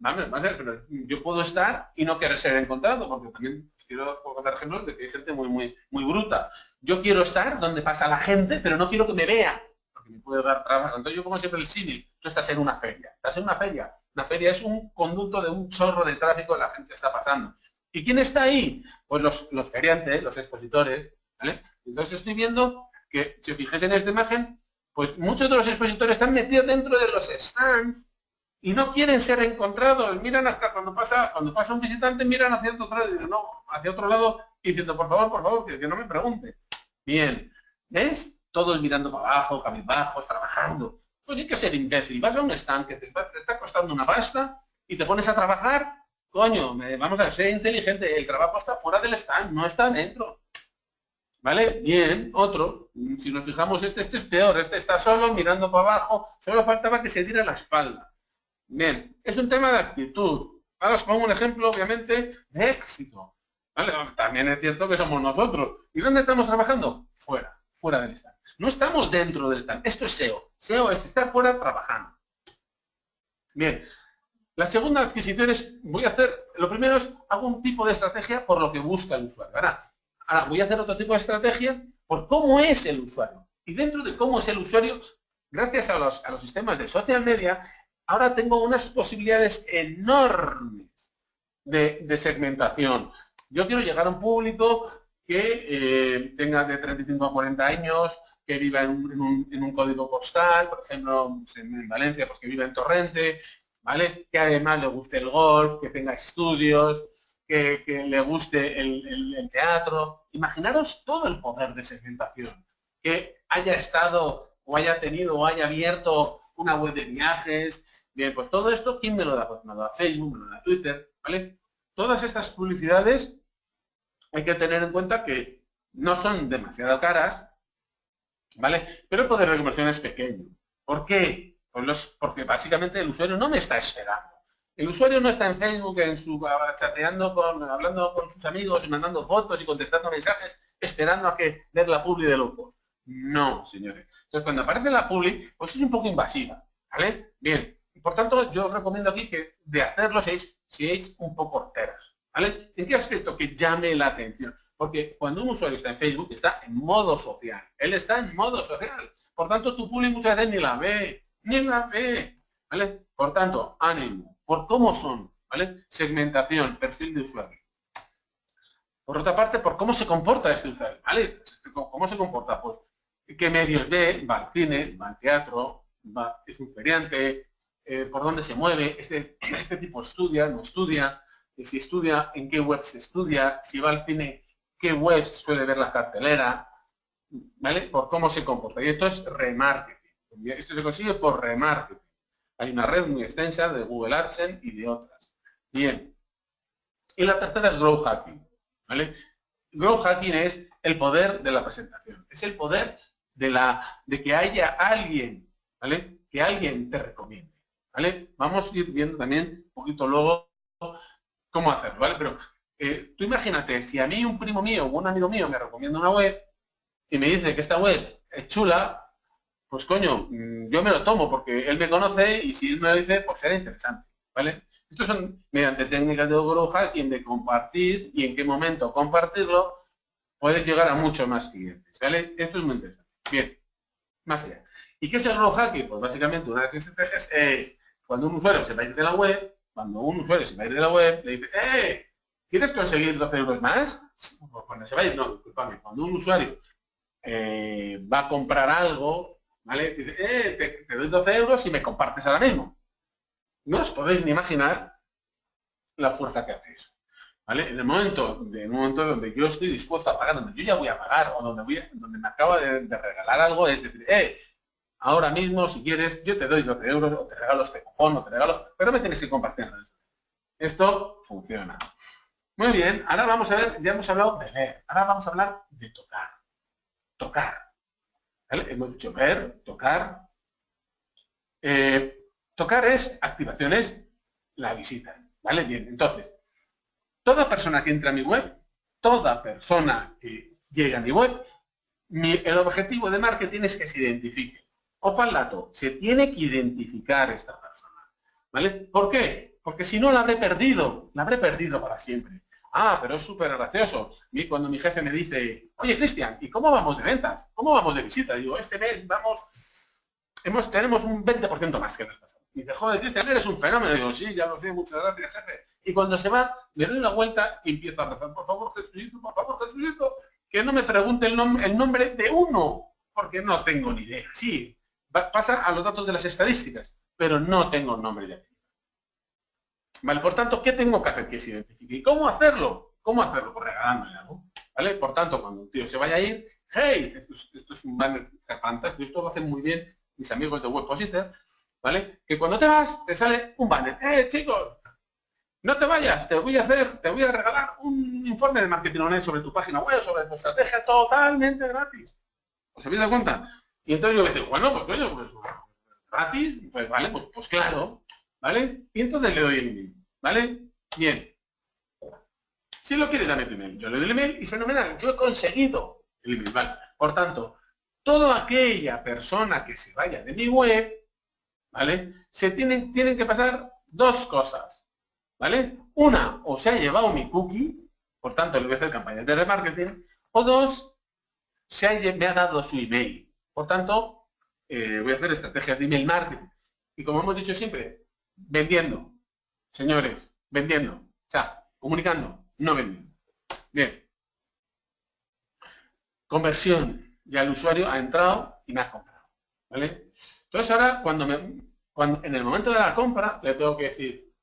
¿vale? Pero yo puedo estar y no querer ser encontrado, porque también quiero contar ejemplos de que hay gente muy, muy, muy bruta. Yo quiero estar donde pasa la gente, pero no quiero que me vea, porque me puede dar trabajo. Entonces yo pongo siempre el símil, tú estás en una feria, estás en una feria, una feria es un conducto de un chorro de tráfico que la gente está pasando. ¿Y quién está ahí? Pues los, feriantes, los expositores. Entonces estoy viendo que, si os fijáis en esta imagen, pues muchos de los expositores están metidos dentro de los stands y no quieren ser encontrados. Miran hasta cuando pasa cuando pasa un visitante, miran hacia otro lado, y no, hacia otro lado diciendo, por favor, por favor, que, no me pregunte. Bien, ¿ves? Todos mirando para abajo, cabizbajos, trabajando. Pues hay que ser imbécil. Vas a un stand que te está costando una pasta y te pones a trabajar Coño, vamos a ser inteligente, el trabajo está fuera del stand, no está dentro. ¿Vale? Bien, otro, si nos fijamos, este, este es peor, este está solo mirando para abajo, solo faltaba que se diera la espalda. Bien, es un tema de actitud. Ahora os pongo un ejemplo, obviamente, de éxito. ¿Vale? También es cierto que somos nosotros. ¿Y dónde estamos trabajando? Fuera, fuera del stand. No estamos dentro del stand. Esto es SEO. SEO es estar fuera trabajando. Bien, la segunda adquisición es, voy a hacer, lo primero es, hago un tipo de estrategia por lo que busca el usuario. Ahora, voy a hacer otro tipo de estrategia por cómo es el usuario. Y dentro de cómo es el usuario, gracias a los, a los sistemas de social media, ahora tengo unas posibilidades enormes de, segmentación. Yo quiero llegar a un público que eh, tenga de 35 a 40 años, que viva en un, en un, código postal, por ejemplo, en Valencia, pues que viva en Torrente, ¿vale? Que además le guste el golf, que tenga estudios, que, le guste el, teatro. Imaginaros todo el poder de segmentación. Que haya estado o haya tenido o haya abierto una web de viajes. Bien, pues todo esto, ¿quién me lo da? Pues me lo da Facebook, me lo da Twitter, ¿vale? Todas estas publicidades hay que tener en cuenta que no son demasiado caras, ¿vale? Pero el poder de conversión es pequeño. ¿Por qué? Pues porque básicamente el usuario no me está esperando. El usuario no está en Facebook, en su, chateando, con, hablando con sus amigos, y mandando fotos y contestando mensajes, esperando a que ver la publi de locos. No, señores. Entonces, cuando aparece la publi, pues es un poco invasiva. ¿Vale? Bien. Por tanto, yo os recomiendo aquí que de hacerlo seáis, seáis un poco horteras. ¿Vale? ¿En qué aspecto? Que llame la atención. Porque cuando un usuario está en Facebook, está en modo social. Él está en modo social. Por tanto, tu publi muchas veces ni la ve la ve, ¿vale? Por tanto, ánimo, por cómo son, ¿vale? Segmentación, perfil de usuario. Por otra parte, por cómo se comporta este usuario, ¿vale? ¿Cómo se comporta? Pues, ¿qué medios ve? Va al cine, va al teatro, va, es un feriante, eh, por dónde se mueve, este, este tipo estudia, no estudia, si estudia, en qué webs estudia, si va al cine, qué webs suele ver la cartelera, ¿vale? Por cómo se comporta. Y esto es remarketing. Esto se consigue por remarketing. Hay una red muy extensa de Google AdSense y de otras. Bien. Y la tercera es Grow Hacking. ¿vale? Grow Hacking es el poder de la presentación. Es el poder de, la, de que haya alguien, ¿vale? Que alguien te recomiende, ¿vale? Vamos a ir viendo también un poquito luego cómo hacerlo, ¿vale? Pero eh, tú imagínate, si a mí un primo mío o un amigo mío me recomienda una web y me dice que esta web es chula, pues coño, mm, yo me lo tomo porque él me conoce y si él me lo dice, pues será interesante, ¿vale? Estos son mediante técnicas de grow hacking de compartir y en qué momento compartirlo, puedes llegar a muchos más clientes, ¿vale? Esto es muy interesante. Bien, más allá. ¿Y qué es el grow hacking? Pues básicamente una de las estrategias es cuando un usuario se va a ir de la web, cuando un usuario se va a ir de la web, le dice, ¡eh! ¿Quieres conseguir 12 euros más? Pues cuando se va a ir, no, disculpame, cuando un usuario eh, va a comprar algo, ¿vale? Dice, eh, te, doy 12 euros y me compartes ahora mismo. No os podéis ni imaginar la fuerza que hace. ¿Vale? En el momento, en el momento donde yo estoy dispuesto a pagar, donde yo ya voy a pagar, o donde, voy donde me acaba de, regalar algo, es decir, eh, ahora mismo, si quieres, yo te doy 12 euros, o te regalo este cupón, o te regalo, pero me tienes que compartir. Esto funciona. Muy bien, ahora vamos a ver, ya hemos hablado de leer, ahora vamos a hablar de tocar. Tocar. Hemos dicho ver, tocar. Eh, tocar es activaciones, la visita. ¿Vale? Bien, entonces, toda persona que entra a mi web, toda persona que llega a mi web, el objetivo de marketing es que se identifique. Ojo al dato, se tiene que identificar esta persona. ¿Vale? ¿Por qué? Porque si no la habré perdido, la habré perdido para siempre. Ah, pero es súper gracioso. Y cuando mi jefe me dice, oye Cristian, ¿y cómo vamos de ventas? ¿Cómo vamos de visita? Digo, este mes vamos, hemos, tenemos un 20% más que el pasado. Y dice, joder, Cristian, eres un fenómeno. Digo, sí, ya lo sé, muchas gracias, jefe. Y cuando se va, le doy la vuelta y empiezo a rezar, por favor, Jesucristo, por favor, Jesucristo, que no me pregunte el, nombre, el nombre de uno, porque no tengo ni idea. Sí, pasa a los datos de las estadísticas, pero no tengo nombre de Vale, por tanto, ¿qué tengo que hacer que se identifique? ¿Y cómo hacerlo? ¿Cómo hacerlo? Pues regalándole algo. ¿Vale? Por tanto, cuando un tío se vaya a ir, hey, esto es, un banner fantástico, esto lo hacen muy bien mis amigos de Webpositor, ¿vale? Que cuando te vas, te sale un banner. ¡Eh, chicos! No te vayas, te voy a hacer, te voy a regalar un informe de marketing online sobre tu página web, sobre tu estrategia, totalmente gratis. ¿Os habéis dado cuenta? Y entonces yo le digo, bueno, pues coño, pues gratis, pues vale, pues, pues claro, ¿Vale? Y entonces le doy el email. ¿Vale? Bien. Si lo quiere, dame tu email. Yo le doy el email y fenomenal. Yo he conseguido el email. ¿Vale? Por tanto, toda aquella persona que se vaya de mi web, ¿vale? Se tienen, tienen que pasar dos cosas. ¿Vale? Una, o se ha llevado mi cookie, por tanto le voy a hacer campañas de remarketing, o dos, se ha, me ha dado su email. Por tanto, eh, voy a hacer estrategias de email marketing. Y como hemos dicho siempre, vendiendo. Señores, vendiendo. O sea, comunicando, no vendiendo. Bien. Conversión. Ya el usuario ha entrado y me ha comprado. ¿Vale? Entonces ahora, cuando, me, cuando en el momento de la compra, le tengo que decir,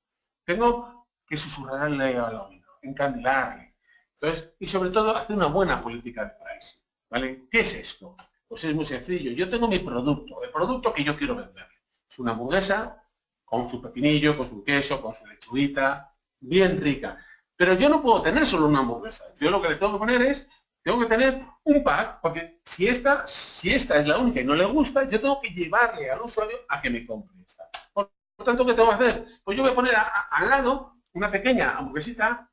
tengo que susurrarle al oído, encandilarle. Entonces, y sobre todo, hacer una buena política de pricing. ¿Vale? ¿Qué es esto? Pues es muy sencillo. Yo tengo mi producto, el producto que yo quiero vender. Es una hamburguesa con su pepinillo, con su queso, con su lechuguita, bien rica. Pero yo no puedo tener solo una hamburguesa. Yo lo que le tengo que poner es, tengo que tener un pack, porque si esta, si esta es la única y no le gusta, yo tengo que llevarle al usuario a que me compre esta. Por, tanto, ¿qué tengo que hacer? Pues yo voy a poner al lado una pequeña hamburguesita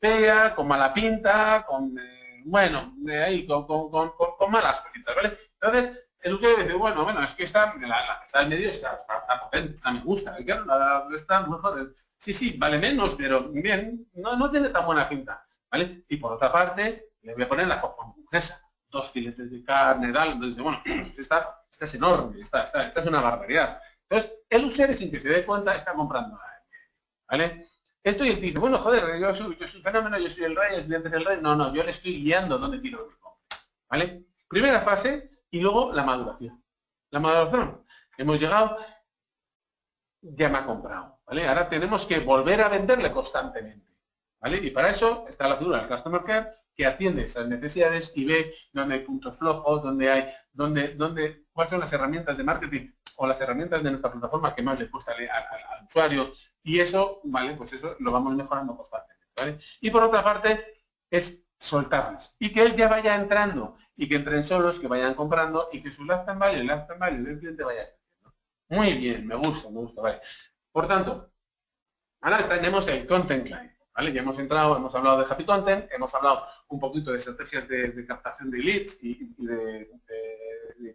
fea, con mala pinta, con, eh, bueno, de ahí, con, con, malas cositas, ¿vale? Entonces, el usuario dice, bueno, bueno, es que esta, la, la que está en medio está, está, potente, está me gusta, claro, la, está mejor. Sí, sí, vale menos, pero bien, no, no tiene tan buena pinta, ¿vale? Y por otra parte, le voy a poner la hamburguesa, dos filetes de carne, tal, bueno, esta, esta es enorme, esta, esta, esta es una barbaridad. Entonces, el usuario sin que se dé cuenta está comprando, ¿vale? Esto y él dice, bueno, joder, yo soy, yo soy un fenómeno, yo soy el rey, el cliente es el rey. No, no, yo le estoy guiando donde quiero que compre, ¿vale? Primera fase, y luego la maduración. La maduración. Hemos llegado, ya me ha comprado. ¿vale? Ahora tenemos que volver a venderle constantemente. ¿vale? Y para eso está la figura del Customer Care que atiende esas necesidades y ve dónde hay puntos flojos, dónde hay, dónde, dónde, cuáles son las herramientas de marketing o las herramientas de nuestra plataforma que más le cuesta al, usuario. Y eso, ¿vale? Pues eso lo vamos mejorando constantemente. ¿vale? Y por otra parte, es soltarles. Y que él ya vaya entrando y que entren solos, que vayan comprando y que su lifetime value, el lifetime value del cliente vaya creciendo. Muy bien, me gusta, me gusta, vale. Por tanto, ahora tenemos el Content Client. ¿Vale? Ya hemos entrado, hemos hablado de Happy Content, hemos hablado un poquito de estrategias de, captación de leads y, de,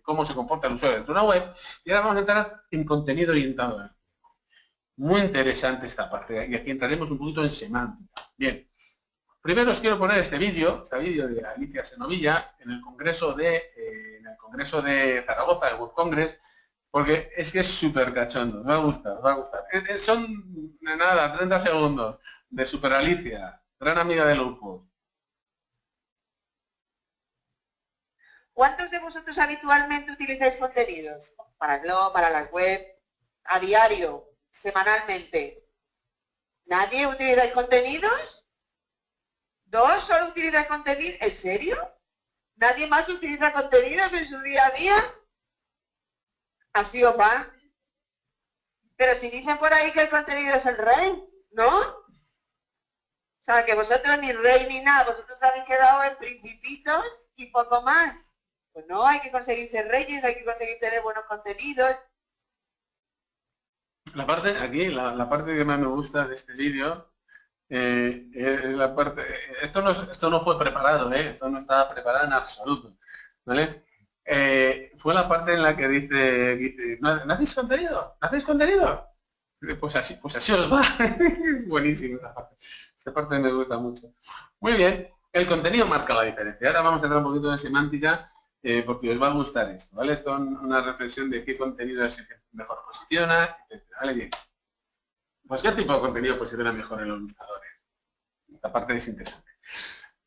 cómo se comporta el usuario dentro de una web. Y ahora vamos a entrar en contenido orientado. Muy interesante esta parte. Y aquí entraremos un poquito en semántica. Bien. Primero os quiero poner este vídeo, este vídeo de Alicia Senovilla, en el congreso de, eh, en el congreso de Zaragoza, el Web Congress, porque es que es súper cachondo, me va a me va a gustar. Eh, eh, son, nada, 30 segundos de Super Alicia, gran amiga de Lupus. ¿Cuántos de vosotros habitualmente utilizáis contenidos? Para el blog, para la web, a diario, semanalmente. ¿Nadie utilizáis contenidos? ¿Dos solo utilizáis contenidos? ¿En serio? ¿Nadie más utiliza contenidos en su día a día? Así os va. Pero si dicen por ahí que el contenido es el rey, ¿no? O sea, que vosotros ni rey ni nada, vosotros habéis quedado en principitos y poco más. Pues no, hay que conseguir ser reyes, hay que conseguir tener buenos contenidos. La parte, aquí, la, parte que más me gusta de este vídeo, eh, parte, esto no, esto no fue preparado, ¿eh? esto no estaba preparado en absoluto, ¿vale? Eh, fue la parte en la que dice, dice ¿no, hacéis contenido? ¿No contenido? Pues así, pues así os va. es buenísimo esa parte. Esta parte me gusta mucho. Muy bien, el contenido marca la diferencia. Ahora vamos a entrar un poquito de semántica eh, porque os va a gustar esto, ¿vale? Esto es una reflexión de qué contenido es el que mejor posiciona, etc. ¿Vale? Bien. Pues qué tipo de contenido posiciona mejor en los buscadores. Esta parte es interesante.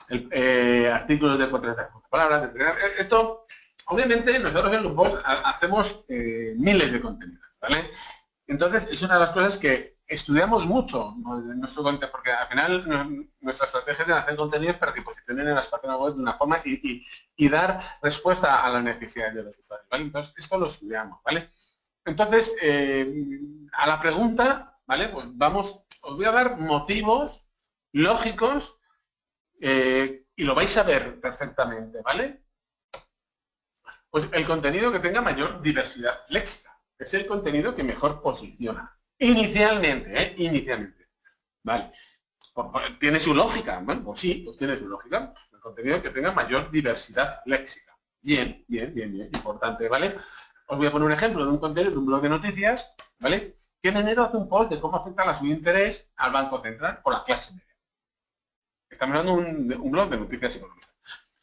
El, eh, artículos de 400 palabras. Esto, obviamente, nosotros en los hacemos eh, miles de contenidos, ¿vale? Entonces, es una de las cosas que estudiamos mucho nuestro contenido, porque al final nuestra estrategia es hacer contenidos para que posicionen en las páginas web de una forma y, dar respuesta a las necesidades de los usuarios. Entonces, esto lo estudiamos. ¿vale? Entonces, eh, a la pregunta, ¿vale? Pues vamos, os voy a dar motivos lógicos eh, y lo vais a ver perfectamente, ¿vale? Pues el contenido que tenga mayor diversidad léxica. Es el contenido que mejor posiciona. Inicialmente, ¿eh? Inicialmente. Vale. Pues, pues, tiene su lógica. Bueno, pues sí, pues tiene su lógica. el contenido que tenga mayor diversidad léxica. Bien, bien, bien, bien. Importante, ¿vale? Os voy a poner un ejemplo de un contenido de un blog de noticias, ¿vale? Que en enero hace un post de cómo afecta la subinterés al Banco Central o la clase media. Estamos hablando de un, blog de noticias económicas.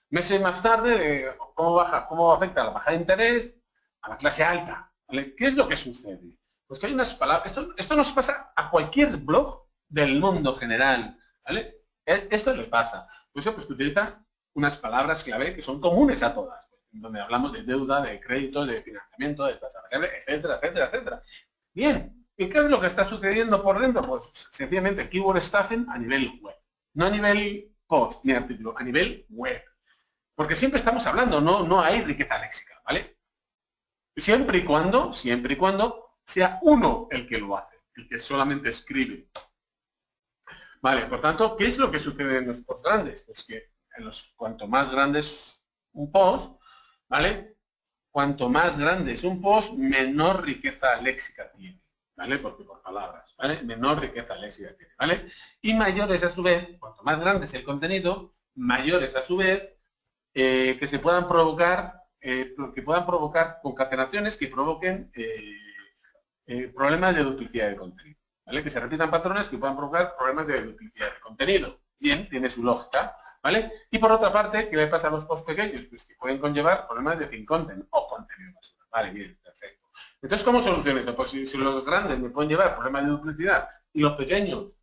Meses más tarde, de cómo, baja, cómo afecta la baja de interés a la clase alta. ¿vale? ¿Qué es lo que sucede? Pues que hay unas palabras, esto, nos pasa a cualquier blog del mundo general, ¿vale? E, esto le pasa. Pues pues que utiliza unas palabras clave que son comunes a todas, pues, donde hablamos de deuda, de crédito, de financiamiento, de tasa variable, etcétera, etcétera, etcétera. Bien, ¿y qué es lo que está sucediendo por dentro? Pues sencillamente keyword stuffing a nivel web, no a nivel post ni artículo, a nivel web. Porque siempre estamos hablando, no, no hay riqueza léxica, ¿vale? Siempre y cuando, siempre y cuando sea uno el que lo hace, el que solamente escribe. Vale, por tanto, ¿qué es lo que sucede en los posts grandes? Pues que cuanto más grande es un post, ¿vale? Cuanto más grande es un post, menor riqueza léxica tiene, ¿vale? Porque por palabras, ¿vale? Menor riqueza léxica tiene, ¿vale? Y mayores a su vez, cuanto más grande es el contenido, mayores a su vez, eh, que se puedan provocar, eh, que puedan provocar concatenaciones que provoquen eh, problemas de duplicidad de contenido. ¿vale? Que se repitan patrones que puedan provocar problemas de duplicidad de contenido. Bien, tiene su lógica. ¿vale? Y por otra parte, ¿qué le pasa a los posts pequeños? Pues que pueden conllevar problemas de thin content o contenido basura. Vale, bien. Entonces, ¿cómo soluciono esto? Pues si, los grandes me pueden llevar problemas de duplicidad y los pequeños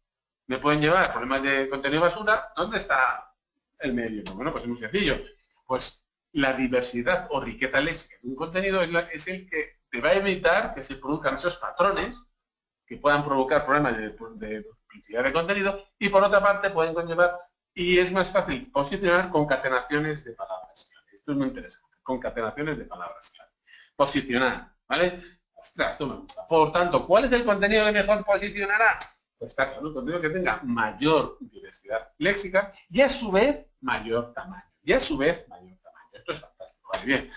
me pueden llevar problemas de contenido basura, ¿dónde está el medio? Pues bueno, pues es muy sencillo. Pues la diversidad o riqueza léxica de un contenido es el que va a evitar que se produzcan esos patrones que puedan provocar problemas de, duplicidad de contenido y por otra parte pueden conllevar y es más fácil posicionar concatenaciones de palabras Esto es muy interesante, concatenaciones de palabras Posicionar, ¿vale? Ostras, gusta. Por tanto, ¿cuál es el contenido que mejor posicionará? Pues está claro, un contenido que tenga mayor diversidad léxica y a su vez mayor tamaño. Y a su vez, mayor tamaño. Esto es fantástico. Vale, bien.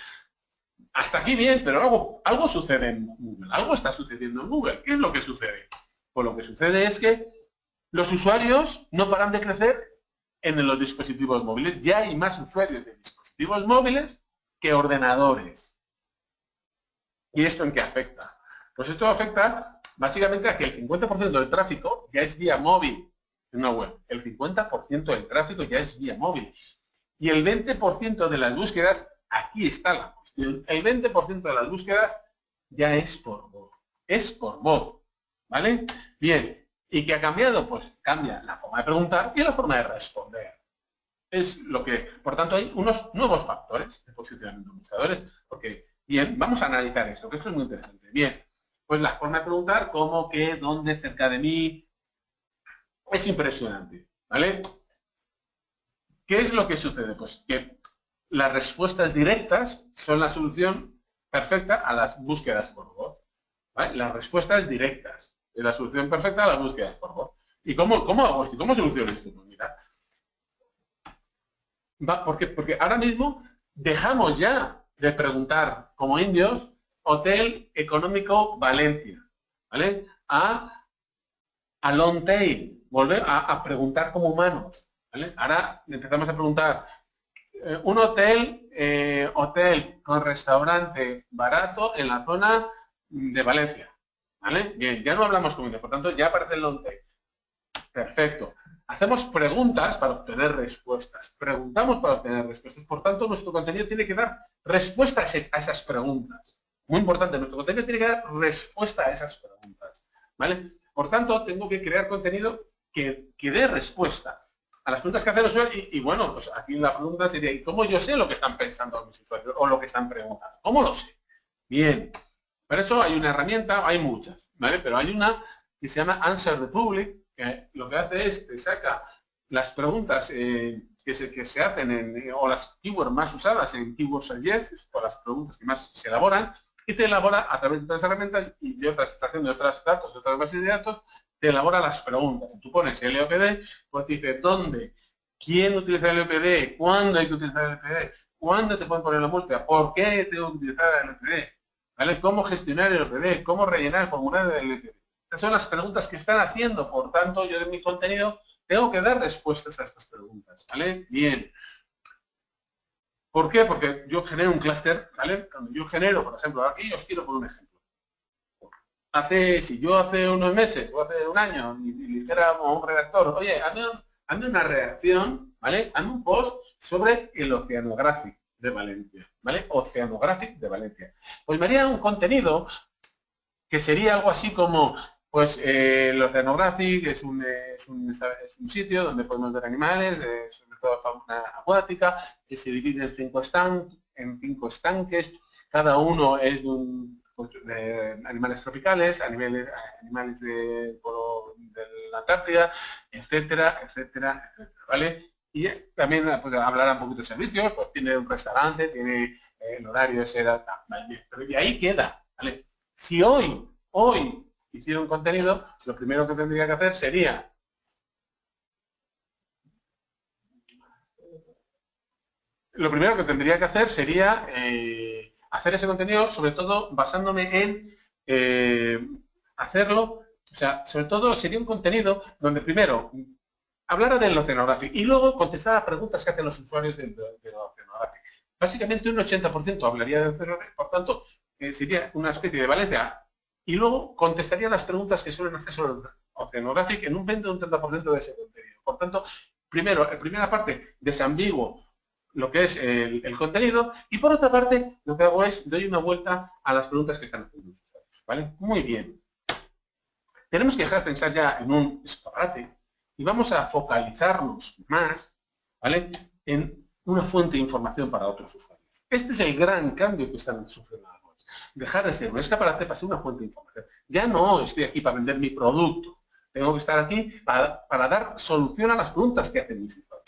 Hasta aquí bien, pero algo, algo sucede en Google. Algo está sucediendo en Google. ¿Qué es lo que sucede? Pues lo que sucede es que los usuarios no paran de crecer en los dispositivos móviles. Ya hay más usuarios de dispositivos móviles que ordenadores. ¿Y esto en qué afecta? Pues esto afecta básicamente a que el 50% del tráfico ya es vía móvil en una web. El 50% del tráfico ya es vía móvil. Y el 20% de las búsquedas, aquí está la cuestión, el 20% de las búsquedas ya es por voz. Es por voz. ¿Vale? Bien. ¿Y qué ha cambiado? Pues cambia la forma de preguntar y la forma de responder. Es lo que, por tanto, hay unos nuevos factores de posicionamiento de buscadores, porque, bien, vamos a analizar esto, que esto es muy interesante. Bien, pues la forma de preguntar, cómo, qué, dónde, cerca de mí, es impresionante, ¿vale? ¿Qué es lo que sucede? Pues que las respuestas directas son la solución perfecta a las búsquedas por voz. Las respuestas directas es la solución perfecta a las búsquedas por voz. ¿Y cómo, cómo hago esto? ¿Cómo soluciono esto? Pues porque ahora mismo dejamos ya de preguntar como indios Hotel Económico Valencia, ¿vale? A, a long tail, volver a, preguntar como humanos, ¿vale? Ahora empezamos a preguntar eh, un hotel, eh, hotel con restaurante barato en la zona de Valencia, ¿vale? Bien, ya no hablamos como indios, por tanto ya aparece el long tail. Perfecto. Hacemos preguntas para obtener respuestas. Preguntamos para obtener respuestas. Por tanto, nuestro contenido tiene que dar respuesta a esas preguntas. Muy importante, nuestro contenido tiene que dar respuesta a esas preguntas. ¿Vale? Por tanto, tengo que crear contenido que, dé respuesta a las preguntas que hacen los usuarios. Y, bueno, pues aquí la pregunta sería, ¿y cómo yo sé lo que están pensando mis usuarios o lo que están preguntando? ¿Cómo lo sé? Bien. Para eso hay una herramienta, hay muchas, ¿vale? Pero hay una que se llama Answer the Public, lo que hace es, te saca las preguntas eh, que, se, que se hacen en, o las keywords más usadas en Keyword Suggest, o las preguntas que más se elaboran, y te elabora a través de otras herramientas y de otras extracción de otros datos, de otras bases de datos, te elabora las preguntas. Tú pones LOPD, pues te dice dónde, quién utiliza el LOPD, cuándo hay que utilizar el LOPD, cuándo te pueden poner la multa, por qué tengo que utilizar el LOPD, ¿vale? cómo gestionar el LOPD, cómo rellenar el formulario del LOPD. Estas son las preguntas que están haciendo, por tanto, yo de mi contenido tengo que dar respuestas a estas preguntas, ¿vale? Bien. ¿Por qué? Porque yo genero un clúster, ¿vale? Cuando yo genero, por ejemplo, aquí os quiero poner un ejemplo. Hace, si yo hace unos meses o hace un año y, dijera a un redactor, oye, hazme, una redacción, ¿vale? Hazme un post sobre el Oceanographic de Valencia, ¿vale? Oceanographic de Valencia. Pues me haría un contenido que sería algo así como pues eh, el Oceanographic es un, es, un, es un, sitio donde podemos ver animales, sobre todo fauna acuática, que se divide en cinco, en cinco estanques, cada uno es un, pues, de animales tropicales, animales, animales de, de la Antártida, etcétera, etcétera, etcétera, ¿vale? Y también pues, hablará un poquito de servicios, pues tiene un restaurante, tiene eh, el horario, ese, ¿vale? pero y ahí queda, ¿vale? Si hoy, hoy hiciera un contenido, lo primero que tendría que hacer sería lo primero que tendría que hacer sería eh, hacer ese contenido, sobre todo basándome en eh, hacerlo, o sea, sobre todo sería un contenido donde primero hablara del oceanográfico y luego contestar a preguntas que hacen los usuarios del, del oceanográfico. Básicamente un 80% hablaría del oceanográfico, por tanto, eh, sería una especie de Valencia y luego contestaría las preguntas que suelen hacer sobre Oceanographic en un 20 o un 30% de ese contenido. Por tanto, primero, en primera parte, desambiguo lo que es el, contenido y por otra parte, lo que hago es, doy una vuelta a las preguntas que están haciendo. ¿Vale? Muy bien. Tenemos que dejar de pensar ya en un escaparate y vamos a focalizarnos más ¿vale? en una fuente de información para otros usuarios. Este es el gran cambio que están sufriendo dejar de ser un escaparate para ser una fuente de información. Ya no estoy aquí para vender mi producto. Tengo que estar aquí para, dar solución a las preguntas que hacen mis usuarios.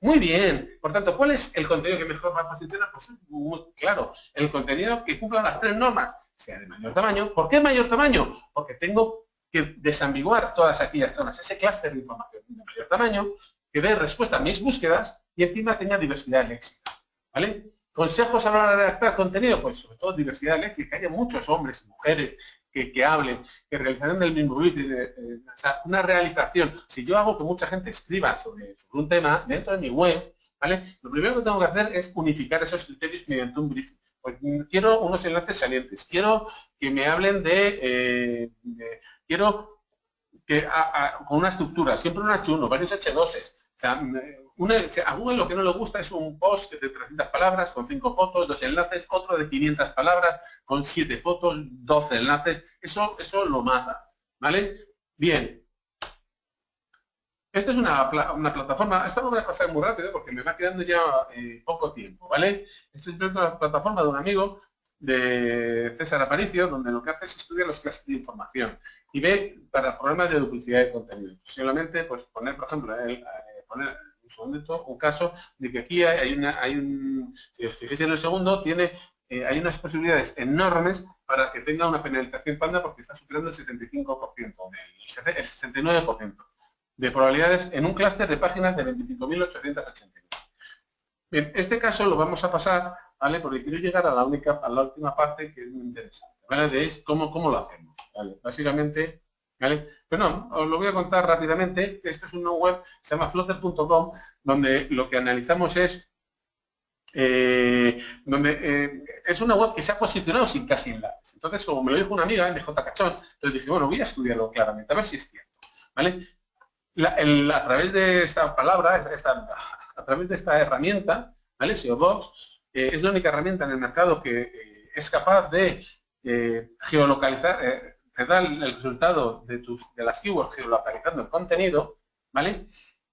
Muy bien. Por tanto, ¿cuál es el contenido que mejor va a posicionar? Pues muy claro, el contenido que cumpla las tres normas, sea de mayor tamaño. ¿Por qué mayor tamaño? Porque tengo que desambiguar todas aquellas zonas, ese clúster de información de mayor tamaño, que dé respuesta a mis búsquedas y encima tenga diversidad léxica. ¿Vale? Consejos a la hora de redactar contenido, pues sobre todo diversidad léxica, que haya muchos hombres y mujeres que, hablen, que realización del mismo brief, o sea, una realización. Si yo hago que mucha gente escriba sobre, un tema dentro de mi web, ¿vale? Lo primero que tengo que hacer es unificar esos criterios mediante un brief. Pues quiero unos enlaces salientes, quiero que me hablen de, eh, quiero que con una estructura, siempre un H1, varios H2s. Sea, a Google lo que no le gusta es un post de 300 palabras con 5 fotos, dos enlaces, otro de 500 palabras con 7 fotos, 12 enlaces. Eso, eso lo mata. ¿Vale? Bien. Esta es una, plataforma, esta lo voy a pasar muy rápido porque me va quedando ya eh, poco tiempo, ¿vale? Esta es una plataforma de un amigo de César Aparicio, donde lo que hace es estudiar los clases de información y ve para problemas de duplicidad de contenido. Posiblemente, pues poner, por ejemplo, poner un caso de que aquí hay, una, hay un, si os fijáis en el segundo, tiene, eh, hay unas posibilidades enormes para que tenga una penalización panda porque está superando el 75%, el 69% de probabilidades en un clúster de páginas de 25.889. Bien, este caso lo vamos a pasar, ¿vale? Porque quiero llegar a la única, a la última parte que es muy interesante, ¿vale? Cómo, cómo lo hacemos, Básicamente, ¿vale? Pero no, os lo voy a contar rápidamente. Esto es una web, se llama flutter.com, donde lo que analizamos es eh, donde eh, es una web que se ha posicionado sin casi enlaces. Entonces, como me lo dijo una amiga, MJ Cachón, entonces dije, bueno, voy a estudiarlo claramente, a ver si es cierto. ¿vale? a través de esta palabra, a través de esta herramienta, ¿vale? SEO Box, eh, es la única herramienta en el mercado que es capaz de geolocalizar, te da el resultado de, tus, de las keywords geolocalizando el contenido, ¿vale?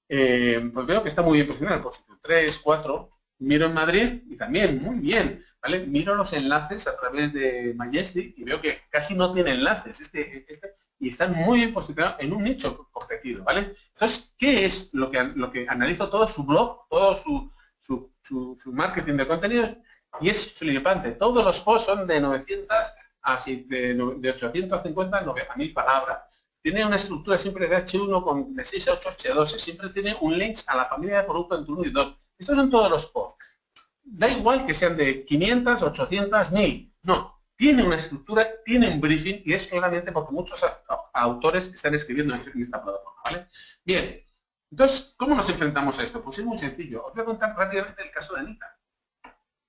Eh, pues veo que está muy bien posicionado, posición 3, 4, miro en Madrid y también muy bien, ¿vale? Miro los enlaces a través de Majestic y veo que casi no tiene enlaces este, este, y están muy bien posicionados en un nicho competido, ¿vale? Entonces, ¿qué es lo que, lo que analizo todo su blog, todo su, su, su marketing de contenido? Y es flipante, todos los posts son de 900 así de, de 850 a 9000 palabras. Tiene una estructura siempre de H1 con de 6 a 8 H2, siempre tiene un link a la familia de producto entre 1 y 2. Estos son todos los posts. Da igual que sean de 500, 800, 1000. No, tiene una estructura, tiene un briefing y es claramente porque muchos autores están escribiendo en esta plataforma. ¿vale? Bien, entonces, ¿cómo nos enfrentamos a esto? Pues es muy sencillo. Os voy a contar rápidamente el caso de Anita.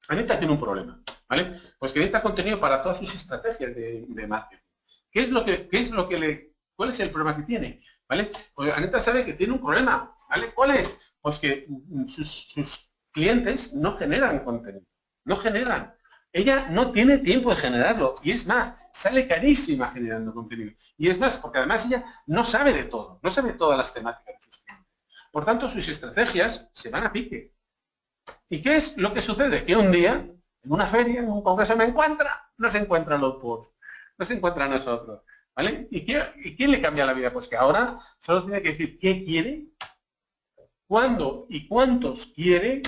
Anita tiene un problema. ¿Vale? Pues que necesita contenido para todas sus estrategias de, marketing. ¿Qué es lo que, qué es lo que le, cuál es el problema que tiene? ¿Vale? Pues Aneta sabe que tiene un problema, ¿vale? ¿Cuál es? Pues que sus, clientes no generan contenido, no generan. Ella no tiene tiempo de generarlo y es más, sale carísima generando contenido. Y es más, porque además ella no sabe de todo, no sabe todas las temáticas de sus clientes. Por tanto, sus estrategias se van a pique. ¿Y qué es lo que sucede? Que un día en una feria, en un congreso me encuentra, no se encuentran los posts, no se encuentra nosotros. ¿Vale? ¿Y, quién le cambia la vida? Pues que ahora solo tiene que decir qué quiere, cuándo y cuántos quiere.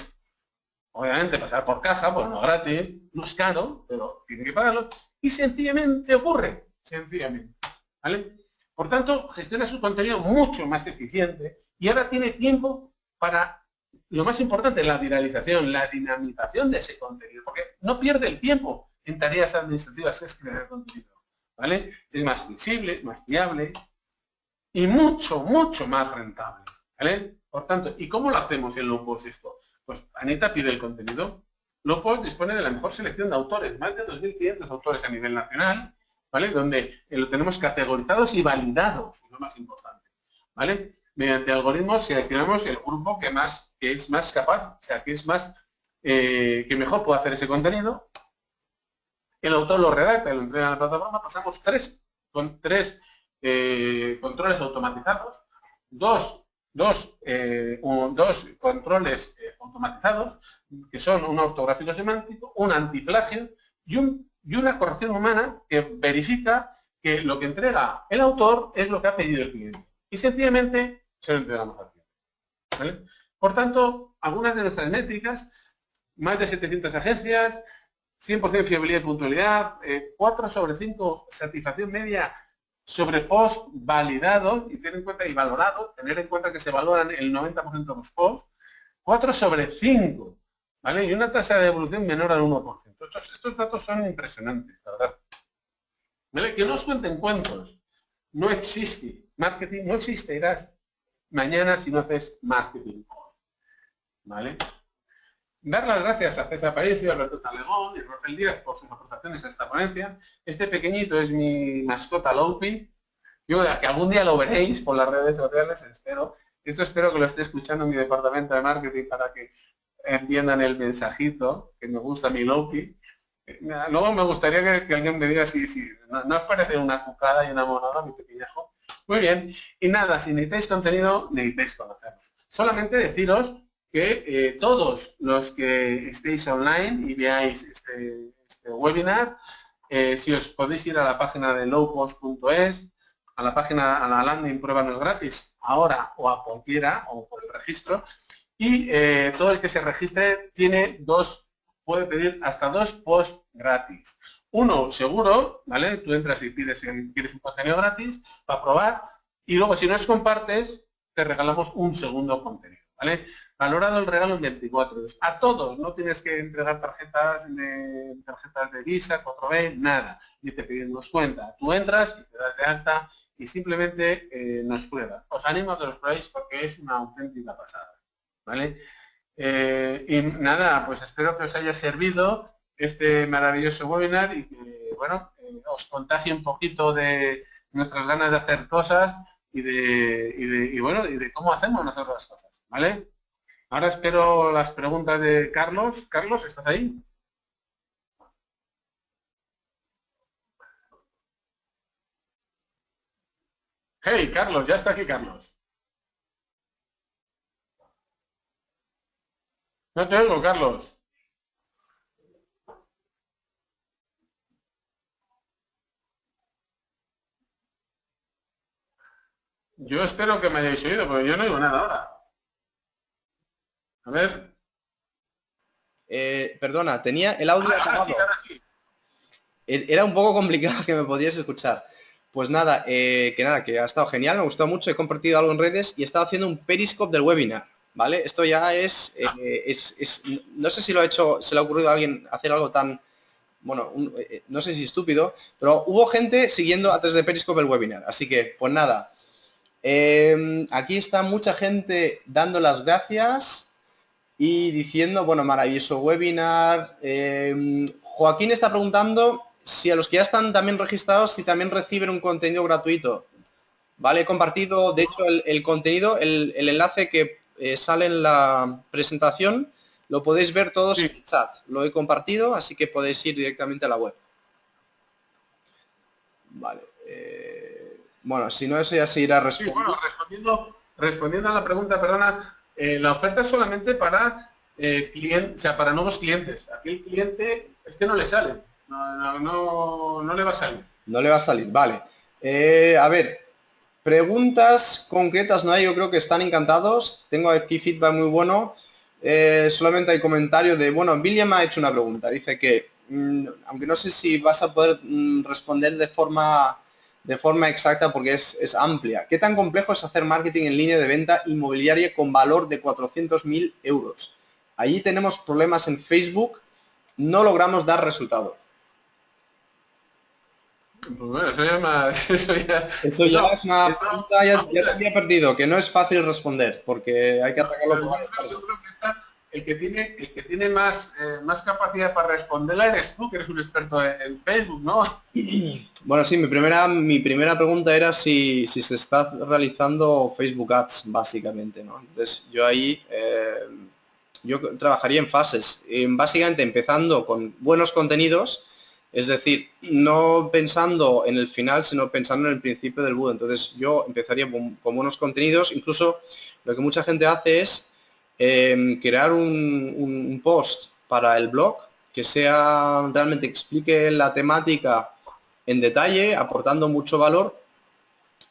Obviamente pasar por caja, pues no gratis, no es caro, pero tiene que pagarlos. Y sencillamente ocurre, sencillamente. ¿Vale? Por tanto, gestiona su contenido mucho más eficiente y ahora tiene tiempo para lo más importante, la viralización, la dinamización de ese contenido, porque no pierde el tiempo en tareas administrativas que es crear contenido, ¿vale? Es más flexible, más fiable y mucho, mucho más rentable, ¿vale? Por tanto, ¿y cómo lo hacemos en Lopos esto? Pues Anita pide el contenido, Lopos dispone de la mejor selección de autores, más de 2.500 autores a nivel nacional, ¿vale? Donde lo tenemos categorizados y validados, lo más importante, ¿vale? Mediante algoritmos seleccionamos el grupo que más que es más capaz, o sea, que es más eh, que mejor puede hacer ese contenido. El autor lo redacta lo entrega a la plataforma. Pasamos tres con tres eh, controles automatizados, dos, dos, eh, dos controles automatizados que son un ortográfico semántico, un antiplagio y, y una corrección humana que verifica que lo que entrega el autor es lo que ha pedido el cliente. Y sencillamente se lo entregamos al cliente. Por tanto, algunas de nuestras métricas, más de 700 agencias, 100% fiabilidad y puntualidad, 4 eh, sobre 5 satisfacción media sobre post validado y tener en cuenta y valorado, tener en cuenta que se valoran el 90% de los posts, 4 sobre 5, ¿vale? Y una tasa de devolución menor al 1%. Estos, estos datos son impresionantes, la verdad. ¿Vale? Que no os cuenten cuentos. No existe marketing, no existirás mañana si no haces marketing. ¿Vale? Dar las gracias a César Paricio, a Alberto Talegón y Rafael Díaz por sus aportaciones a esta ponencia. Este pequeñito es mi mascota Lopi. Yo que algún día lo veréis por las redes sociales, espero. Esto espero que lo esté escuchando en mi departamento de marketing para que entiendan el mensajito, que me gusta mi Lopi. Luego me gustaría que, alguien me diga si, si no, os parece una cucada y una monada, mi pequeñajo. Muy bien. Y nada, si necesitáis contenido, necesitáis conocernos. Solamente deciros que eh, todos los que estéis online y veáis este, este webinar, eh, si os podéis ir a la página de lowpost.es, a la página, a la landing prueba no es gratis, ahora o a cualquiera, o por el registro, y eh, todo el que se registre tiene dos, puede pedir hasta dos posts gratis. Uno seguro, ¿vale? Tú entras y pides quieres un contenido gratis para probar, y luego si no es compartes, te regalamos un segundo contenido, ¿vale? Valorado el regalo en 24 euros. A todos, no tienes que entregar tarjetas de, tarjetas de Visa, 4B, nada. Ni te pedimos cuenta. Tú entras y te das de alta y simplemente eh, nos pruebas. Os animo a que los probéis porque es una auténtica pasada. ¿Vale? Eh, y nada, pues espero que os haya servido este maravilloso webinar y que, bueno, eh, os contagie un poquito de nuestras ganas de hacer cosas y de, y de y bueno, y de cómo hacemos nosotros las cosas. ¿Vale? Ahora espero las preguntas de Carlos. Carlos, ¿estás ahí? Hey, Carlos, ya está aquí Carlos. No te oigo, Carlos. Yo espero que me hayáis oído, porque yo no oigo nada ahora. A ver. Eh, perdona, tenía el audio ah, e-, Era un poco complicado que me podías escuchar. Pues nada, eh, que nada, que ha estado genial, me ha gustado mucho, he compartido algo en redes y he estado haciendo un periscope del webinar, ¿vale? Esto ya es, eh, es, no sé si lo ha hecho, se le ha ocurrido a alguien hacer algo tan, bueno, no sé si estúpido, pero hubo gente siguiendo antes de periscope el webinar, así que, pues nada, aquí está mucha gente dando las gracias, y diciendo, bueno, maravilloso webinar. Em, Joaquín está preguntando si a los que ya están también registrados, si también reciben un contenido gratuito. Vale, he compartido, de hecho, el, contenido, el, enlace que eh, sale en la presentación, lo podéis ver todos en el chat. Lo he compartido, así que podéis ir directamente a la web. Vale. Bueno, si no, eso ya se irá respondiendo. bueno, respondiendo, respondiendo a la pregunta, perdona, eh, la oferta es solamente para eh, clientes, o sea, para nuevos clientes. Aquí el cliente es que no le sale, no, no, le va a salir. No le va a salir, vale. Eh, a ver, preguntas concretas no hay, yo creo que están encantados. Tengo aquí feedback muy bueno. solamente hay comentario de, bueno, William ha hecho una pregunta. Dice que, mm, aunque no sé si vas a poder mm, responder de forma de forma exacta porque es, amplia. ¿Qué tan complejo es hacer marketing en línea de venta inmobiliaria con valor de 400.000 euros? Allí tenemos problemas en Facebook, no logramos dar resultado. Pues bueno, eso ya, eso ya, es una pregunta, ya, te había perdido, que no es fácil responder, porque hay que atacarlo por varias el que tiene, el que tiene más, eh, más capacidad para responderla eres tú, que eres un experto en, Facebook, ¿no? Bueno, sí, mi primera, mi primera pregunta era si, se está realizando Facebook Ads, básicamente, ¿no? Entonces, yo ahí, eh, yo trabajaría en fases, básicamente empezando con buenos contenidos, es decir, no pensando en el final, sino pensando en el principio del boot. Entonces, yo empezaría con buenos contenidos, incluso lo que mucha gente hace es Em, crear un, post para el blog que sea realmente explique la temática en detalle, aportando mucho valor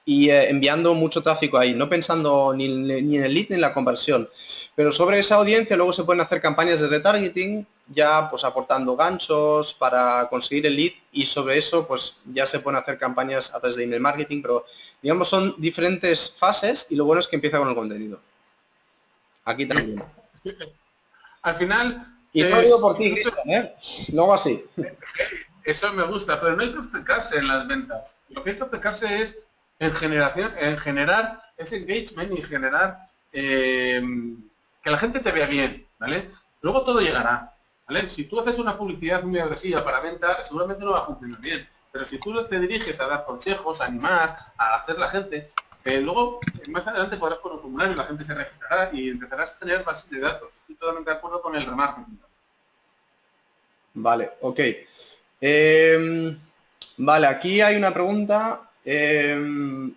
y eh, enviando mucho tráfico ahí, no pensando ni, ni, en el lead ni en la conversión. Pero sobre esa audiencia luego se pueden hacer campañas de retargeting, ya pues aportando ganchos para conseguir el lead y sobre eso pues ya se pueden hacer campañas a través de email marketing, pero digamos son diferentes fases y lo bueno es que empieza con el contenido. Aquí también. Al final... Y no digo por ti, Cristian, ¿eh? Luego así. Eso me gusta, pero no hay que obcecarse en las ventas. Lo que hay que obcecarse es en generación, en generar ese engagement y generar eh, que la gente te vea bien, ¿vale? Luego todo llegará, ¿vale? Si tú haces una publicidad muy agresiva para venta, seguramente no va a funcionar bien. Pero si tú te diriges a dar consejos, a animar, a hacer la gente, eh, luego más adelante podrás un formulario, la gente se registrará y empezarás a generar bases de datos. Estoy totalmente de acuerdo con el remarketing. Vale, ok. Em, vale, aquí hay una pregunta. Em,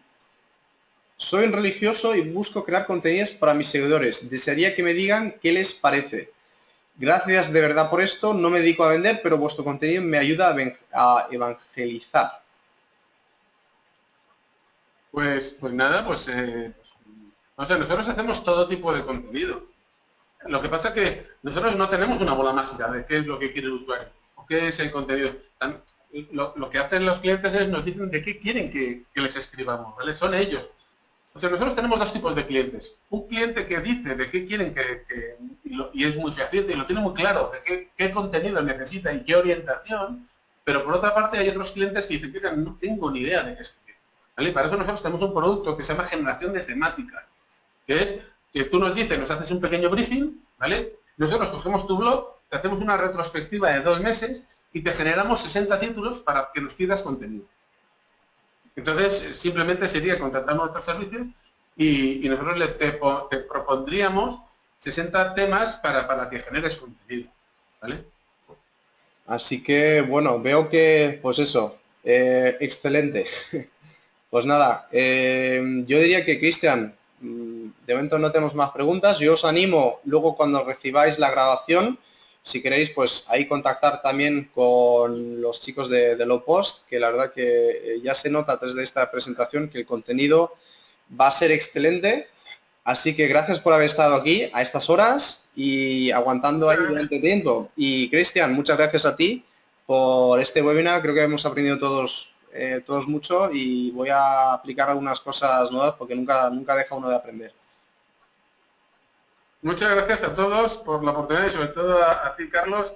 soy un religioso y busco crear contenidos para mis seguidores. Desearía que me digan qué les parece. Gracias de verdad por esto. No me dedico a vender, pero vuestro contenido me ayuda a evangelizar. Pues, pues nada, pues, eh, no sé, nosotros hacemos todo tipo de contenido. Lo que pasa es que nosotros no tenemos una bola mágica de qué es lo que quiere el usuario o qué es el contenido. Lo, que hacen los clientes es nos dicen de qué quieren que, les escribamos, ¿vale? Son ellos. O sea, nosotros tenemos dos tipos de clientes. Un cliente que dice de qué quieren que, y, es muy fehaciente y lo tiene muy claro, de qué, qué, contenido necesita y qué orientación, pero por otra parte hay otros clientes que dicen, que no tengo ni idea de qué escribir. ¿Vale? Para eso nosotros tenemos un producto que se llama generación de temática, que es que tú nos dices, nos haces un pequeño briefing, ¿vale? Nosotros cogemos tu blog, te hacemos una retrospectiva de dos meses y te generamos 60 títulos para que nos pidas contenido. Entonces, simplemente sería contratar nuestro servicio y, nosotros le, te, propondríamos 60 temas para, para que generes contenido. ¿vale? Así que, bueno, veo que, pues eso, eh, excelente. Pues nada, eh, yo diría que Cristian, mm, de momento no tenemos más preguntas. Yo os animo, luego cuando recibáis la grabación, si queréis, pues ahí contactar también con los chicos de, de Low Post, que la verdad que eh, ya se nota desde esta presentación que el contenido va a ser excelente. Así que gracias por haber estado aquí a estas horas y aguantando ahí durante tiempo. Y Cristian, muchas gracias a ti por este webinar. Creo que hemos aprendido todos eh, todos mucho y voy a aplicar algunas cosas nuevas porque nunca, nunca deja uno de aprender. Muchas gracias a todos por la oportunidad y sobre todo a, ti, Carlos,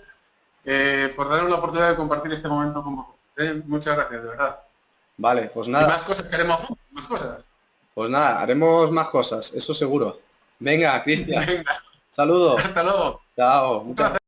eh, por darnos la oportunidad de compartir este momento con vosotros. ¿eh? Muchas gracias, de verdad. Vale, pues nada. Y más cosas, queremos más cosas. Pues nada, haremos más cosas, eso seguro. Venga, Cristian. Saludos. Hasta luego. Chao. Muchas gracias.